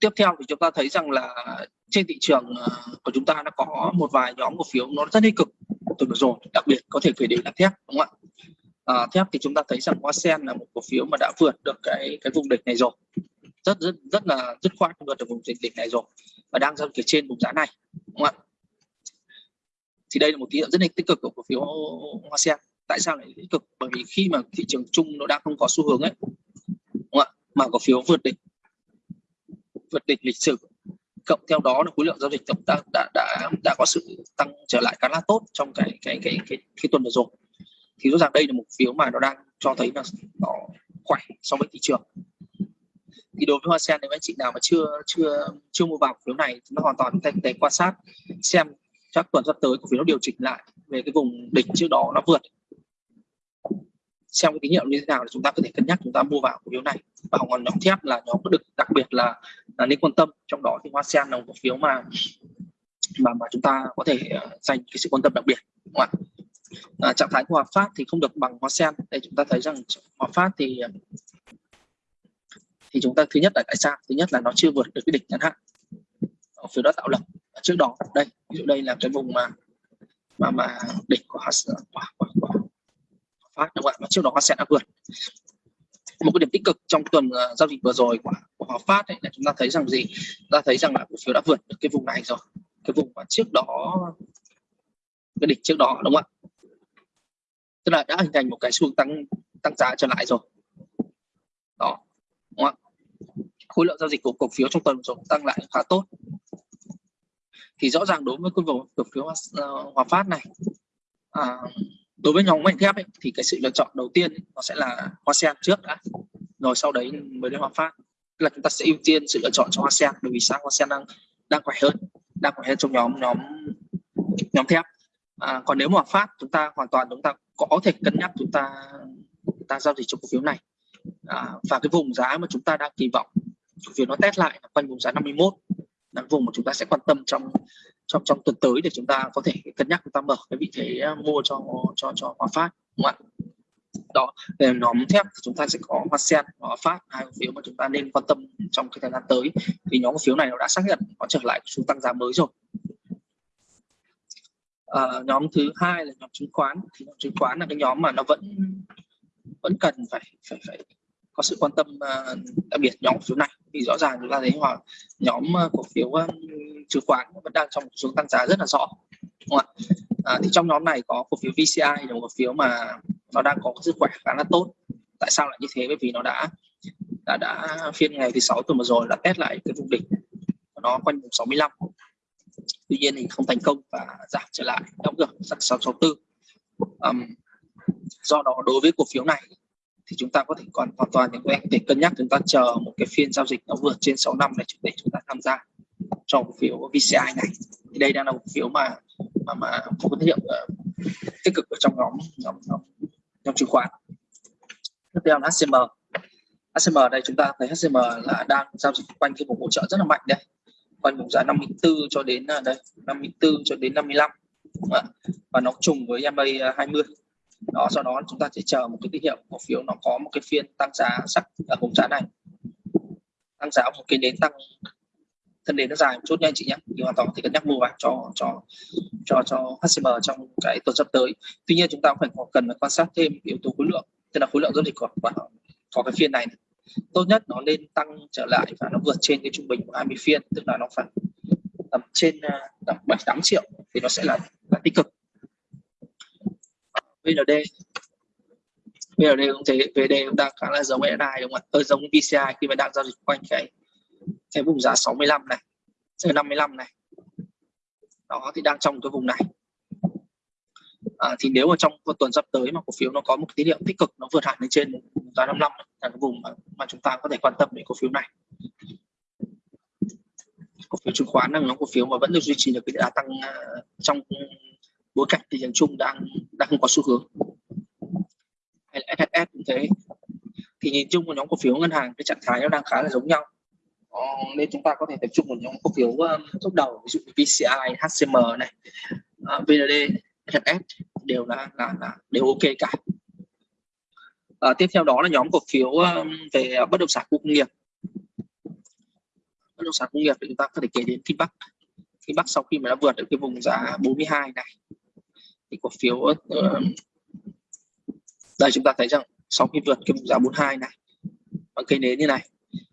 tiếp theo thì chúng ta thấy rằng là trên thị trường ờ, của chúng ta nó có một vài nhóm cổ phiếu nó rất tích cực. Từ vừa rồi đặc biệt có thể kể đến là thép đúng không ạ? À, thép thì chúng ta thấy rằng hoa sen là một cổ phiếu mà đã vượt được cái cái vùng đỉnh này rồi. Rất rất rất là dứt khoát vượt được vùng đỉnh này rồi và đang giao dịch trên vùng giá này đúng không ạ? Thì đây là một tín hiệu rất là tích cực của cổ phiếu hoa sen. Tại sao lại tích cực? Bởi vì khi mà thị trường chung nó đang không có xu hướng ấy đúng không ạ? Mà cổ phiếu vượt đỉnh vượt đỉnh lịch sử. Cộng theo đó là khối lượng giao dịch tổng đã đã đã, đã có sự tăng trở lại khá là tốt trong cái cái cái cái, cái tuần vừa rồi. Thì rõ ràng đây là một phiếu mà nó đang cho thấy là nó khỏe so với thị trường. Thì đối với hoa sen nếu anh chị nào mà chưa chưa chưa mua vào phiếu này chúng ta hoàn toàn có thể quan sát xem chắc tuần sắp tới cổ phiếu nó điều chỉnh lại về cái vùng đỉnh trước đó nó vượt. Xem cái tín hiệu như thế nào thì chúng ta có thể cân nhắc chúng ta mua vào cổ phiếu này. Và còn nhóm thép là nhóm có được đặc biệt là, là nên quan tâm. Trong đó thì hoa sen là một cổ phiếu mà mà mà chúng ta có thể ờ, dành cái sự quan tâm đặc biệt đúng không ạ? À, trạng thái của Hòa Phát thì không được bằng Hoa Sen. Đây chúng ta thấy rằng Hòa Phát thì ờ, thì chúng ta thứ nhất là tại sao? Thứ nhất là nó chưa vượt được cái đỉnh ngắn hạn ở phía đó tạo lập trước đó. Đây ví dụ đây là cái vùng mà mà mà đỉnh của quả quả quả phát đúng không ạ? Mà trước đó Hoa Sen đã vượt. Một cái điểm tích cực trong tuần uh, giao dịch vừa rồi của, của Hòa Phát ấy, là chúng ta thấy rằng gì? Ta thấy rằng là cổ phiếu đã vượt được cái vùng này rồi. Cái vùng mà trước đó cái đỉnh trước đó đúng không ạ? Tức là đã hình thành một cái xu hướng tăng tăng giá trở lại rồi. Đó đúng không ạ? Khối lượng giao dịch của cổ phiếu trong tuần rồi tăng lại khá tốt thì rõ ràng đối với cái vùng cổ phiếu uh, Hòa Phát này à, đối với nhóm ngành thép ấy, thì cái sự lựa chọn đầu tiên ấy, nó sẽ là hoa sen trước đã. Rồi sau đấy mới đến hòa phát. Là chúng ta sẽ ưu tiên sự lựa chọn cho hoa sen bởi vì sao hoa sen đang đang khỏe hơn đang khỏe hơn trong nhóm nhóm nhóm thép. À, còn nếu mà phát chúng ta hoàn toàn chúng ta có thể cân nhắc chúng ta chúng ta giao dịch trong cổ phiếu này. À, và cái vùng giá mà chúng ta đang kỳ vọng cổ phiếu nó test lại quanh vùng giá 51 là vùng mà chúng ta sẽ quan tâm trong trong trong tuần tới để chúng ta có thể cân nhắc chúng ta mở cái vị thế à, mua cho cho cho Hòa Phát đúng không ạ? Đó về nhóm thép thì chúng ta sẽ có Hoa Sen và Hòa Phát hai cổ phiếu mà chúng ta nên quan tâm trong cái thời gian tới. Vì nhóm cổ phiếu này nó đã xác nhận nó trở lại xu tăng giá mới rồi. À, nhóm thứ hai là nhóm chứng khoán. Thì nhóm chứng khoán là cái nhóm mà nó vẫn vẫn cần phải phải phải có sự quan tâm à, đặc biệt nhóm cổ phiếu này. Thì rõ ràng chúng ta thấy hoặc nhóm à, cổ phiếu à, chứng khoán vẫn đang trong xuống tăng giá rất là rõ đúng không ạ? À, thì trong nhóm này có cổ phiếu VCI là một cổ phiếu mà nó đang có sức khỏe khá là tốt. Tại sao lại như thế? Bởi vì nó đã đã đã phiên ngày thứ sáu tuần vừa rồi đã test lại cái vùng đỉnh nó quanh vùng 65 tuy nhiên thì không thành công và giảm trở lại. Đóng cửa 664 um, do đó đối với cổ phiếu này thì chúng ta có thể còn hoàn toàn những anh để cân nhắc chúng ta chờ một cái phiên giao dịch nó vượt trên 6 năm này để chúng ta tham gia cho cổ phiếu VCI này. Thì đây đang là một phiếu mà mà mà có tín hiệu uh, tích cực ở trong nhóm nhóm nhóm, nhóm chứng khoán. Tiếp theo là HCM HCM đây chúng ta thấy HCM là đang giao dịch quanh cái vùng hỗ trợ rất là mạnh đây quanh vùng giá 54 cho đến ờ, đây 54 cho đến 55 và nó trùng với MA 20 đó sau đó chúng ta sẽ chờ một cái tín hiệu cổ phiếu nó có một cái phiên tăng giá sắc ở vùng giá này. Tăng giá một cái đến tăng thân đến nó dài một chút nha anh chị nhé. Thì hoàn toàn có thể cân nhắc mua vào cho cho cho cho HCM trong cái tuần sắp tới. Tuy nhiên chúng ta cũng phải cần phải quan sát thêm yếu tố khối lượng tức là khối lượng giao dịch của, của có cái phiên này, này. Tốt nhất nó nên tăng trở lại và nó vượt trên cái trung bình của 20 phiên tức là nó phải tầm trên à, tầm bảy tám triệu thì nó sẽ là, là tích cực. VND VND cũng thế VND cũng đang khá là giống SI đúng không ạ? Ờ, giống VCI khi mà đang giao dịch quanh cái cái vùng giá 65 này 55 này. Đó thì đang trong cái vùng này. À, thì nếu mà trong một tuần sắp tới mà cổ phiếu nó có một tín hiệu tích cực nó vượt hẳn lên trên giá 55 là cái vùng mà, mà chúng ta có thể quan tâm đến cổ phiếu này. Cổ phiếu chứng khoán là nó cổ phiếu mà vẫn được duy trì được cái đà tăng à, trong bối cảnh thị trường chung đang đang không có xu hướng hay là SHS cũng thế thì nhìn chung của nhóm cổ phiếu ngân hàng cái trạng thái nó đang khá là giống nhau ờ, nên chúng ta có thể tập trung vào nhóm cổ phiếu um, top đầu ví dụ như VCI, HCM này, uh, VND, SHS đều là, là, là đều ok cả. Uh, tiếp theo đó là nhóm cổ phiếu um, về bất động sản khu công nghiệp. Bất động sản công nghiệp thì chúng ta có thể kể đến Kinh Bắc. Kinh Bắc sau khi mà đã vượt được cái vùng giá 42 này thì cổ phiếu uh, đây chúng ta thấy rằng sau khi vượt cái vùng giá 42 này bằng cây nến như này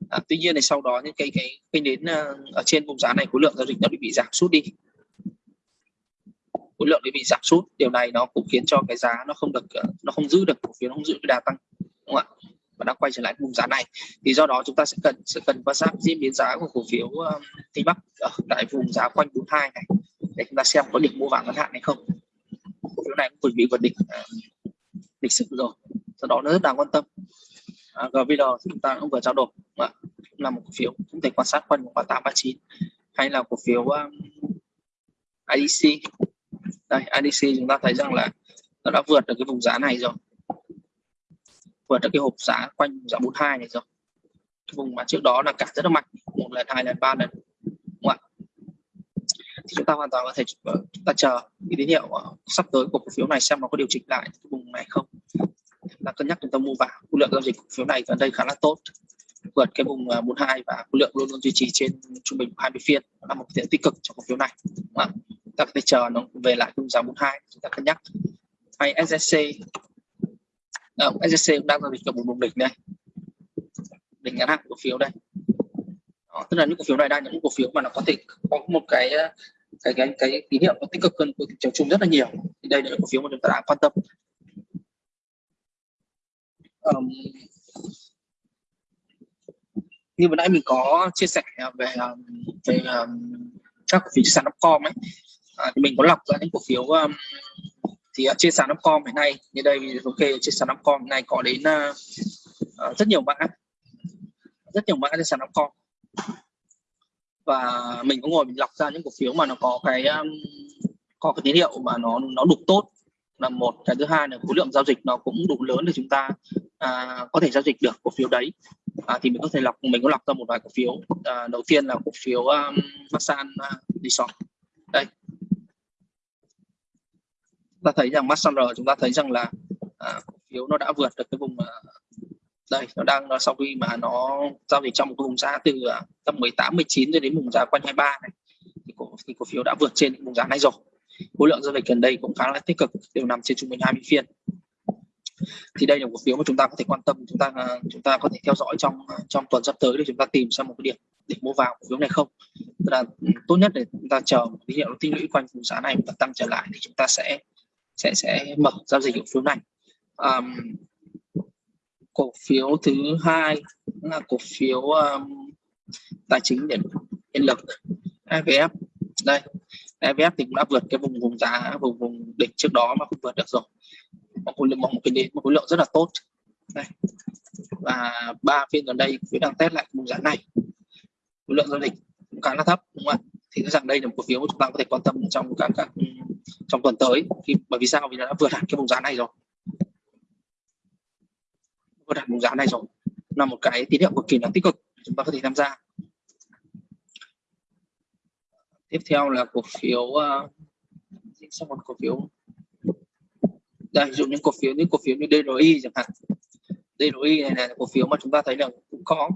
à, tuy nhiên thì sau đó những cái cái cây nến uh, ở trên vùng giá này khối lượng giao dịch nó bị giảm sút đi. Khối lượng bị giảm sút điều này nó cũng khiến cho cái giá nó không được ờ, nó không giữ được cổ phiếu nó không giữ được đà tăng đúng không ạ? Và đang quay trở lại vùng giá này. Thì do đó chúng ta sẽ cần sẽ cần quan sát diễn biến giá của cổ phiếu Tây Bắc ở tại vùng giá quanh 42 này để chúng ta xem có điểm mua vào ngắn hạn hay không cổ phiếu này cũng vừa bị vượt đỉnh ờ, lịch sử rồi. Do đó nó rất đáng quan tâm. À, GVL chúng ta cũng vừa trao đổi à, là một cổ phiếu cũng thể quan sát quanh một tám ba chín hay là cổ phiếu um, IDC đây IDC chúng ta thấy rằng là nó đã vượt được cái vùng giá này rồi. Vượt được cái hộp giá quanh giá 42 này rồi. Cái vùng mà trước đó là cả rất là mạnh một lần hai lần ba lần thì chúng ta hoàn toàn có thể ờ, chúng ta chờ cái tín hiệu ờ, sắp tới của cổ phiếu này xem nó có điều chỉnh lại cái vùng này không. Là cân nhắc chúng ta mua vào khối lượng giao dịch cổ phiếu này gần đây khá là tốt. Vượt cái vùng ờ, 42 và khối lượng luôn luôn duy trì trên trung bình 20 phiên là một tiện tích cực cho cổ phiếu này. Mà ta có thể chờ nó về lại vùng giá 42 chúng ta cân nhắc. Hay SSC à, SSC cũng đang giao dịch ở một vùng đỉnh đây. Đỉnh ngắn hạn cổ phiếu đây. Đó, tức là những cổ phiếu này đang những cổ phiếu mà nó có thể có một cái cái cái cái tín hiệu nó tích cực hơn của thị trường chung rất là nhiều. Thì đây là cổ phiếu mà chúng ta đang quan tâm. Um, như vừa nãy mình có chia sẻ về về um, các cổ phiếu sàn Upcom ấy. À, thì mình có lọc ra những cổ phiếu um, thì uh, trên sàn Upcom hiện nay. Như đây ok trên sàn Upcom hiện nay có đến uh, rất nhiều mã. Rất nhiều mã trên sàn Upcom và mình cũng ngồi mình lọc ra những cổ phiếu mà nó có cái um, có cái tín hiệu mà nó nó đủ tốt là một. Cái thứ hai là khối lượng giao dịch nó cũng đủ lớn để chúng ta à, có thể giao dịch được cổ phiếu đấy. À, thì mình có thể lọc mình có lọc ra một vài cổ phiếu. À, đầu tiên là cổ phiếu um, Masan à, uh, Resort đây. Ta thấy rằng Masan R chúng ta thấy rằng là à, cổ phiếu nó đã vượt được cái vùng uh, đây nó đang nó sau khi mà nó giao dịch trong một cái vùng giá từ ờ, tầm 18 19 cho đến vùng giá quanh 23 này thì cổ, thì cổ phiếu đã vượt trên vùng giá này rồi. Khối lượng giao dịch gần đây cũng khá là tích cực đều nằm trên trung bình 20 phiên. Thì đây là một cổ phiếu mà chúng ta có thể quan tâm chúng ta ờ, chúng ta có thể theo dõi trong trong tuần sắp tới để chúng ta tìm xem một cái điểm để mua vào cổ phiếu này không. Tức là ừ, tốt nhất để chúng ta chờ một tín hiệu tích lũy quanh vùng giá này và tăng trở lại thì chúng ta sẽ sẽ sẽ mở giao dịch cổ phiếu này. Um, cổ phiếu thứ hai là cổ phiếu um, tài chính điện điện lực EVF đây EVF thì cũng đã vượt cái vùng vùng giá vùng vùng đỉnh trước đó mà không vượt được rồi. Một khối lượng một cái đến một khối lượng rất là tốt. Đây. Và ba phiên gần đây cũng đang test lại vùng giá này. Khối lượng giao dịch cũng khá là thấp đúng không ạ? Thì rằng đây là một cổ phiếu chúng ta có thể quan tâm trong các các trong tuần tới. Khi bởi vì sao? Vì nó đã vượt hẳn cái vùng giá này rồi cơ hẳn bóng giá này rồi là một cái tín hiệu cực kỳ là tích cực chúng ta có thể tham gia. Tiếp theo là cổ phiếu ờ, uh, sang một cổ phiếu. Đây dụ những cổ phiếu những cổ phiếu như DRI chẳng hạn. DRI này là cổ phiếu mà chúng ta thấy là cũng có.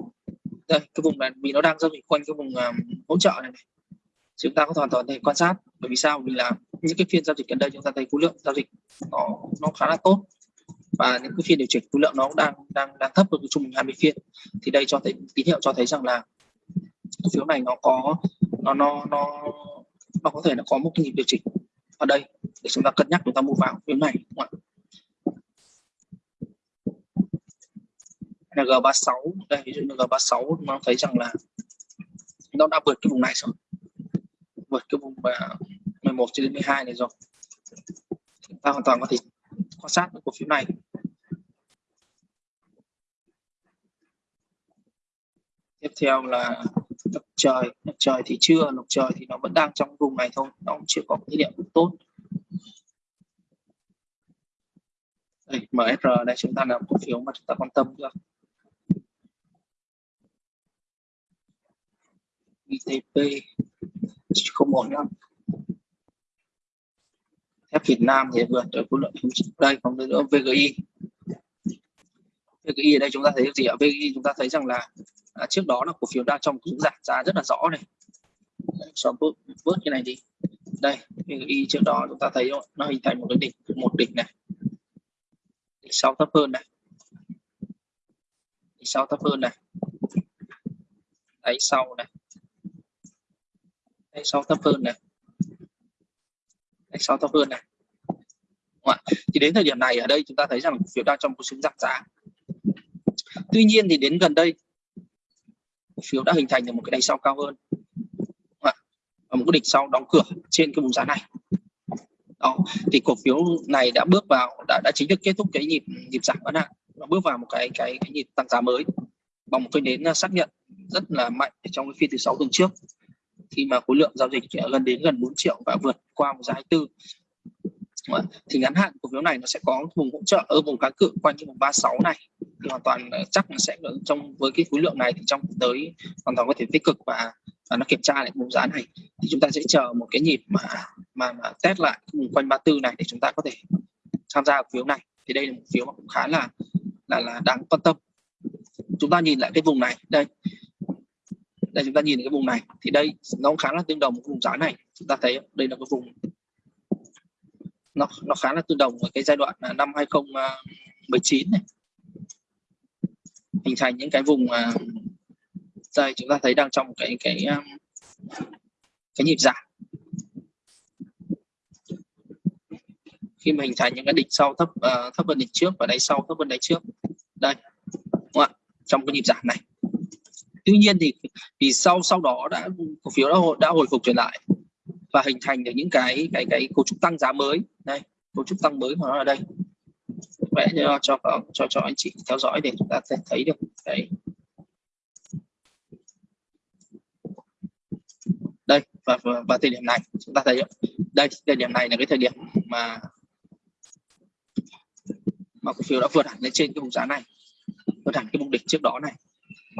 Đây cái vùng này vì nó đang giao dịch quanh cái vùng um, hỗ trợ này, này. Chúng ta có hoàn toàn thể quan sát bởi vì sao? Vì là những cái phiên giao dịch gần đây chúng ta thấy khối lượng giao dịch nó nó khá là tốt và những cái phiên điều chỉnh khối lượng nó cũng đang đang đang thấp hơn trung bình 20 phiên. Thì đây cho thấy, tín hiệu cho thấy rằng là cổ phiếu này nó có, nó nó nó nó có thể là có một cái nhịp điều chỉnh ở đây để chúng ta cân nhắc chúng ta mua vào phiếu này, đúng không ạ? G36 đây, ví dụ như G36 nó thấy rằng là nó đã vượt cái vùng này rồi. Vượt cái vùng à, 11 cho đến 12 này rồi. Chúng ta hoàn toàn có thể quan sát cổ phiếu này. tiếp theo là lục trời. Lục trời thì chưa lục trời thì nó vẫn đang trong vùng này thôi nó cũng chưa có tín hiệu tốt. Đây, MSR đây chúng ta là cổ phiếu mà chúng ta quan tâm được ITP không ổn lắm thép Việt Nam thì vượt ở khối lượng đây còn nữa VGI VGI ở đây chúng ta thấy gì ạ? VGI chúng ta thấy rằng là à, trước đó là cổ phiếu đang trong cũng giảm giá rất là rõ này. Cho bớt bớt cái này đi. Đây VGI trước đó chúng ta thấy nó hình thành một cái đỉnh một đỉnh này. Đỉnh sau thấp hơn này. Đỉnh sau thấp hơn này. Đáy sau này. Đáy sau thấp hơn này. Đáy sau thấp hơn này. Thì đến thời điểm này ở đây chúng ta thấy rằng cổ phiếu đang trong một xu giảm giá tuy nhiên thì đến gần đây cổ phiếu đã hình thành được một cái đáy sau cao hơn. Và một cái đỉnh sau đóng cửa trên cái vùng giá này. Đó thì cổ phiếu này đã bước vào đã, đã chính thức kết thúc cái nhịp nhịp giảm bán hàng và bước vào một cái cái, cái nhịp tăng giá mới bằng một cái nến à, xác nhận rất là mạnh trong cái phiên thứ sáu tuần trước. Khi mà khối lượng giao dịch gần đến gần 4 triệu và vượt qua một giá 24 thì ngắn hạn cổ phiếu này nó sẽ có vùng hỗ trợ ở vùng kháng cự quanh cái vùng 36 này hoàn toàn ờ, chắc là sẽ trong với cái khối lượng này thì trong tới hoàn toàn có thể tích cực và, và nó kiểm tra lại vùng giá này. Thì chúng ta sẽ chờ một cái nhịp mà mà, mà test lại vùng quanh 34 này để chúng ta có thể tham gia cổ phiếu này. Thì đây là một phiếu mà cũng khá là là là đáng quan tâm. Chúng ta nhìn lại cái vùng này. Đây. Đây chúng ta nhìn cái vùng này. Thì đây nó cũng khá là tương đồng với vùng giá này. Chúng ta thấy đây là cái vùng nó nó khá là tương đồng với cái giai đoạn à, năm 2019 à, này hình thành những cái vùng uh, đây chúng ta thấy đang trong cái cái um, cái nhịp giảm. Khi mà hình thành những cái đỉnh sau thấp uh, thấp hơn đỉnh trước và đáy sau thấp hơn đáy trước. Đây đúng không ạ? Trong cái nhịp giảm này. Tuy nhiên thì vì sau sau đó đã cổ phiếu đã hồi đã hồi phục trở lại và hình thành được những cái cái cái cấu trúc tăng giá mới. Đây cấu trúc tăng mới của nó ở đây vẽ cho cho cho cho anh chị theo dõi để chúng ta sẽ thấy được đấy đây và, và, và thời điểm này chúng ta thấy đây thời điểm này là cái thời điểm mà mà cổ phiếu đã vượt hẳn lên trên cái vùng giá này vượt hẳn cái vùng đỉnh trước đó này.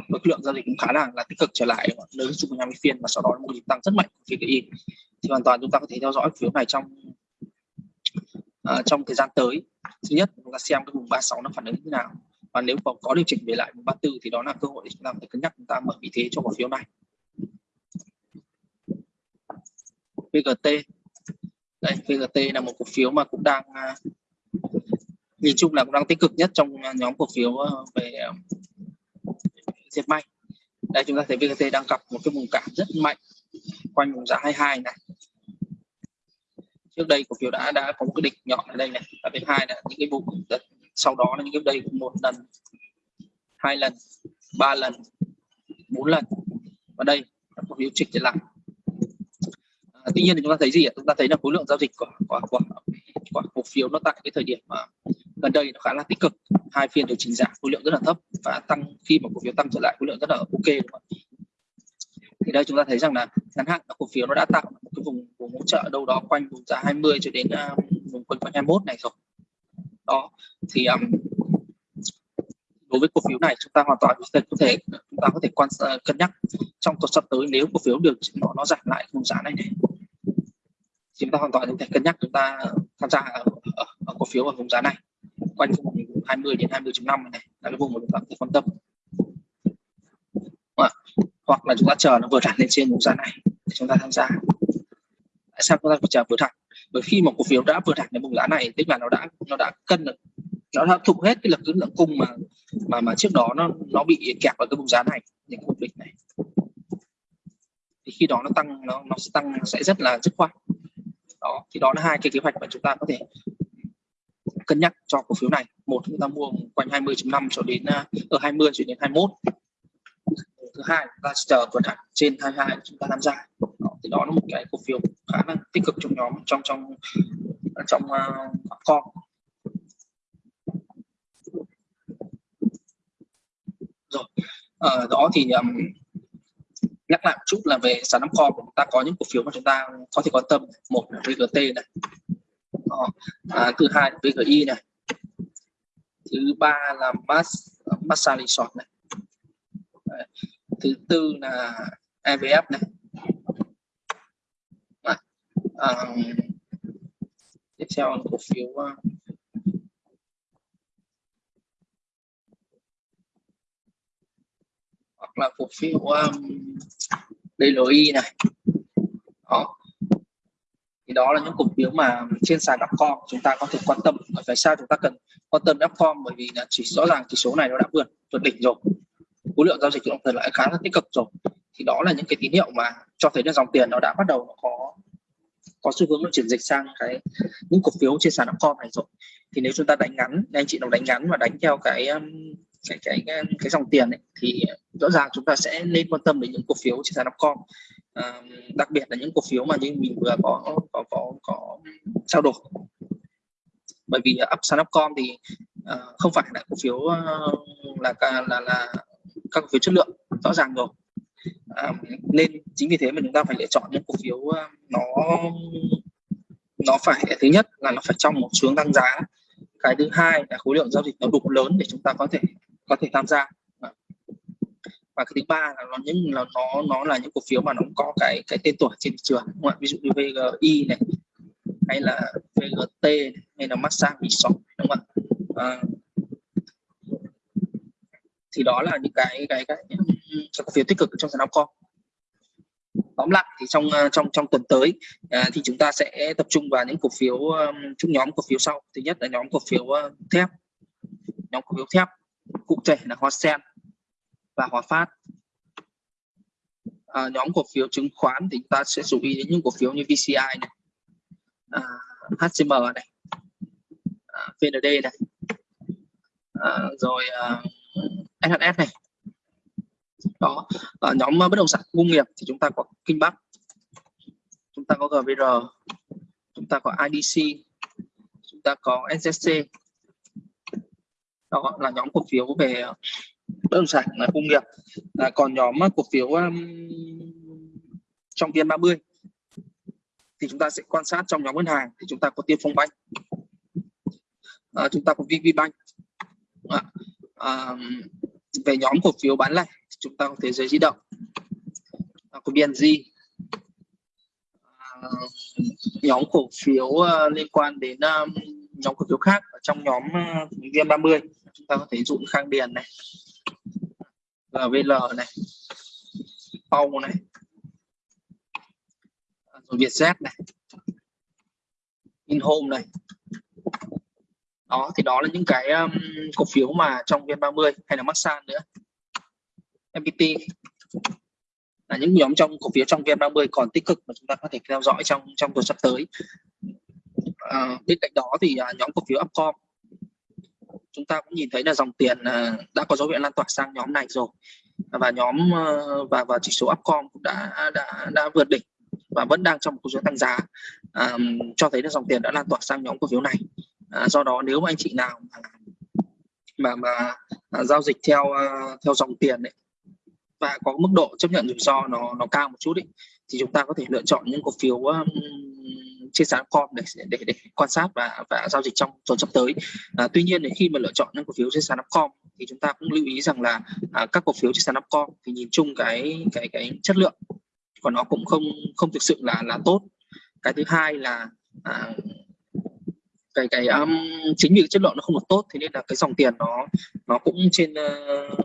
Với lượng giao dịch cũng khá là là tích cực trở lại nơi chung bình 50 phiên và sau đó một nhịp tăng rất mạnh của VKI thì hoàn toàn chúng ta có thể theo dõi phiếu này trong uh, trong thời gian tới thứ nhất chúng ta xem cái vùng 36 nó phản ứng như thế nào. Và nếu còn có điều chỉnh về lại vùng 34 thì đó là cơ hội để chúng ta phải cân nhắc chúng ta mở vị thế cho cổ phiếu này. VGT đây VGT là một cổ phiếu mà cũng đang à, nhìn chung là cũng đang tích cực nhất trong nhóm cổ phiếu ờ, về ờ, dệt may. Đây, chúng ta thấy VGT đang gặp một cái vùng cản rất mạnh quanh vùng giá 22 này trước đây cổ phiếu đã đã có một cái đỉnh nhọn ở đây này. Và thứ hai là những cái vụ sau đó là những cái đây một lần hai lần ba lần bốn lần. Và đây cổ phiếu trịch trở lại. À, tuy nhiên thì chúng ta thấy gì ạ? Chúng ta thấy là khối lượng giao dịch của của của, của cổ phiếu nó tại cái thời điểm mà gần đây nó khá là tích cực. Hai phiên điều chỉnh giảm khối lượng rất là thấp và tăng khi mà cổ phiếu tăng trở lại khối lượng rất là ok thì đây chúng ta thấy rằng là ngắn hạn cổ phiếu nó đã tạo một cái vùng vùng hỗ trợ đâu đó quanh vùng giá 20 cho đến uh, vùng quanh quanh 21 này rồi. Đó thì um, đối với cổ phiếu này chúng ta hoàn toàn có thể chúng ta có thể quan uh, cân nhắc trong tuần sắp tới nếu cổ phiếu được nó nó giảm lại vùng giá này này. Chúng ta hoàn toàn có thể cân nhắc chúng ta tham gia ở, ở, ở cổ phiếu ở vùng giá này quanh vùng 20 đến 20.5 này là cái vùng mà chúng ta có thể quan tâm hoặc là chúng ta chờ nó vượt hẳn lên trên vùng giá này để chúng ta tham gia. Tại sao chúng ta phải chờ vượt hẳn bởi khi một cổ phiếu đã vượt hẳn đến vùng giá này, tức là nó đã nó đã cân được, nó đã thụ hết cái lực lượng cung mà mà mà trước đó nó nó bị kẹp vào cái vùng giá này, những cái vùng đỉnh này. Thì khi đó nó tăng, nó nó sẽ tăng sẽ rất là dứt khoát. Đó, thì đó là hai cái kế hoạch mà chúng ta có thể cân nhắc cho cổ phiếu này. Một, chúng ta mua quanh 20.5 cho đến ờ, ở 20 cho đến 21 thứ hai là chờ tuần hạn trên 22 chúng ta tham gia. Đó, thì đó là một cái cổ phiếu khá là tích cực trong nhóm trong trong trong ờ, uh, con rồi ở đó thì um, nhắc lại một chút là về sàn năm kho chúng ta có những cổ phiếu mà chúng ta có thể quan tâm một là VGT này. Đó. À, thứ hai là VGI này. Thứ ba là Mass Massage Resort này. Đấy thứ tư là EVF này. À, À, tiếp theo là cổ phiếu uh, hoặc là cổ phiếu um, DLI này. Đó. Thì đó là những cổ phiếu mà trên sàn Upcom chúng ta có thể quan tâm. Ở tại sao chúng ta cần quan tâm Upcom bởi vì là chỉ rõ ràng chỉ số này nó đã vượt vượt đỉnh rồi khối lượng giao dịch trong thời lại khá là tích cực rồi. Thì đó là những cái tín hiệu mà cho thấy là dòng tiền nó đã bắt đầu nó có có xu hướng nó chuyển dịch sang cái những cổ phiếu trên sàn Upcom này rồi. Thì nếu chúng ta đánh ngắn anh chị nào đánh ngắn và đánh theo cái um, cái cái cái, cái dòng tiền ấy, thì rõ ràng chúng ta sẽ nên quan tâm đến những cổ phiếu trên sàn Upcom. À, đặc biệt là những cổ phiếu mà như mình vừa có có có có trao đổi. Bởi vì up sàn Upcom thì uh, không phải là cổ phiếu uh, là là là các cổ phiếu chất lượng rõ ràng rồi. À, nên chính vì thế mà chúng ta phải lựa chọn những cổ phiếu à, nó nó phải thứ nhất là nó phải trong một hướng tăng giá. Cái thứ hai là khối lượng giao dịch nó đủ lớn để chúng ta có thể có thể tham gia. Và cái thứ ba là nó những là nó nó là những cổ phiếu mà nó có cái cái tên tuổi trên thị trường đúng không? ví dụ như VGI này hay là VGT này, hay là Massage Resort đúng không ạ? À, thì đó là những cái cái cái, cái cổ phiếu tích cực trong sàn Upcom tóm lại thì trong à, trong trong tuần tới à, thì chúng ta sẽ tập trung vào những cổ phiếu um, chung nhóm cổ phiếu sau. Thứ nhất là nhóm cổ phiếu thép. Nhóm cổ phiếu thép cụ thể là Hoa Sen và Hòa Phát. À, nhóm cổ phiếu chứng khoán thì chúng ta sẽ chú ý đến những cổ phiếu như VCI này à, HCM này à, VND này à, rồi à, SHS này. Đó. Ở nhóm ờ, bất động sản công nghiệp thì chúng ta có Kinh Bắc chúng ta có GVR chúng ta có IDC chúng ta có SSC đó là nhóm cổ phiếu về bất động sản ờ, công nghiệp. À, còn nhóm ờ, cổ phiếu um, trong vn 30 thì chúng ta sẽ quan sát trong nhóm ngân hàng thì chúng ta có tiên phong banh à, chúng ta có VPBank à, à, về nhóm cổ phiếu bán lẻ chúng ta có thế giới di động. À, có BNG à, nhóm cổ phiếu uh, liên quan đến um, nhóm cổ phiếu khác ở trong nhóm ờ, uh, VN30 chúng ta có thể dụ Khang Điền này GVL này Pau này rồi Vietjet này InHome này đó thì đó là những cái um, cổ phiếu mà trong VN30 hay là maxan nữa. MPT là những nhóm trong cổ phiếu trong VN30 còn tích cực mà chúng ta có thể theo dõi trong trong tuần sắp tới. À, bên cạnh đó thì à, nhóm cổ phiếu Upcom chúng ta cũng nhìn thấy là dòng tiền à, đã có dấu hiệu lan tỏa sang nhóm này rồi. Và nhóm ờ, và và chỉ số Upcom cũng đã đã đã vượt đỉnh và vẫn đang trong một cuộc tăng giá. À, cho thấy là dòng tiền đã lan tỏa sang nhóm cổ phiếu này à, do đó nếu mà anh chị nào mà mà, mà à, giao dịch theo à, theo dòng tiền đấy và có mức độ chấp nhận rủi ro nó nó cao một chút ấy, thì chúng ta có thể lựa chọn những cổ phiếu um, trên sàn com để, để để quan sát và và giao dịch trong tuần sắp tới. À, tuy nhiên thì khi mà lựa chọn những cổ phiếu trên sàn com thì chúng ta cũng lưu ý rằng là à, các cổ phiếu trên sàn com thì nhìn chung cái cái cái chất lượng của nó cũng không không thực sự là là tốt. Cái thứ hai là à, cái cái um, chính vì cái chất lượng nó không được tốt thế nên là cái dòng tiền nó nó cũng trên uh,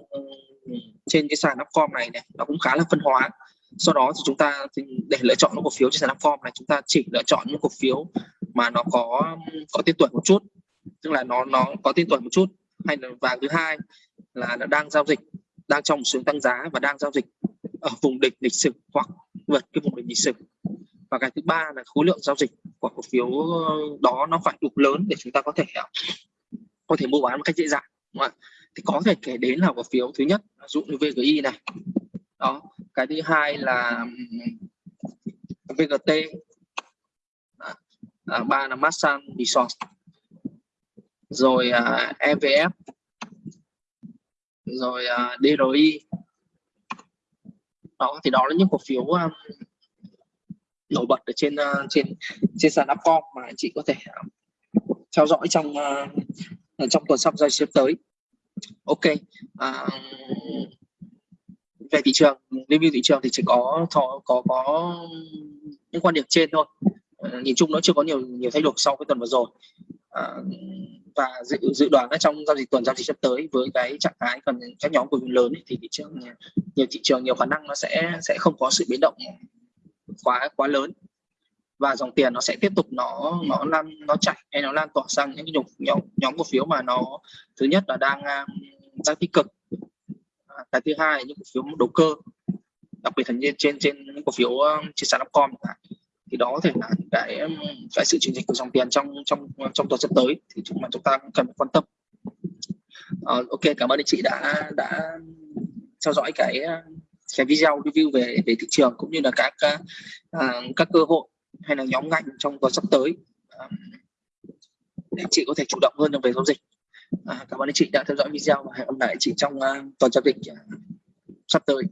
trên cái sàn Upcom này này nó cũng khá là phân hóa. Sau đó thì chúng ta để lựa chọn những cổ phiếu trên sàn Upcom này chúng ta chỉ lựa chọn những cổ phiếu mà nó có có tên tuổi một chút tức là nó nó có tên tuổi một chút. Hay là và thứ hai là nó đang giao dịch đang trong xu tăng giá và đang giao dịch ở vùng đỉnh lịch sử hoặc vượt cái vùng đỉnh lịch sử và cái thứ ba là khối lượng giao dịch của cổ phiếu ờ, đó nó phải đủ lớn để chúng ta có thể ờ, có thể mua bán một cách dễ dàng đúng không? thì có thể kể đến là cổ phiếu thứ nhất ví dụ như VGI này. Đó cái thứ hai là VGT à, ba là Masan Resort rồi à, EVF rồi à, DRI đó thì đó là những cổ phiếu um, nổi bật ở trên uh, trên trên sàn Upcom mà anh chị có thể ờ, theo dõi trong uh, trong tuần sắp giao sắp tới. Ok à, về thị trường review thị trường thì chỉ có có có, có những quan điểm trên thôi. À, nhìn chung nó chưa có nhiều nhiều thay đổi sau cái tuần vừa rồi. À, và dự dự đoán là trong giao dịch tuần giao dịch sắp tới với cái trạng thái còn các nhóm cổ phiếu lớn ấy, thì thị trường nhiều thị trường nhiều khả năng nó sẽ sẽ không có sự biến động quá quá lớn. Và dòng tiền nó sẽ tiếp tục nó nó lan nó chạy hay nó lan tỏa sang những cái nhóm nhóm cổ phiếu mà nó thứ nhất là đang um, đang tích cực. À, cái thứ hai là những cổ phiếu đầu cơ đặc biệt là trên trên những cổ phiếu um, trên sàn upcom thì đó có thể là cái um, cái sự chuyển dịch của dòng tiền trong trong trong tuần sắp tới thì chúng mà chúng ta cũng cần quan tâm. Uh, ok cảm ơn anh chị đã đã theo dõi cái sẽ video review về về thị trường cũng như là các các à, các cơ hội hay là nhóm ngành trong tuần sắp tới. Để chị có thể chủ động hơn trong về giao dịch. À, cảm ơn anh chị đã theo dõi video và hẹn gặp lại chị trong uh, tuần giao dịch uh, sắp tới.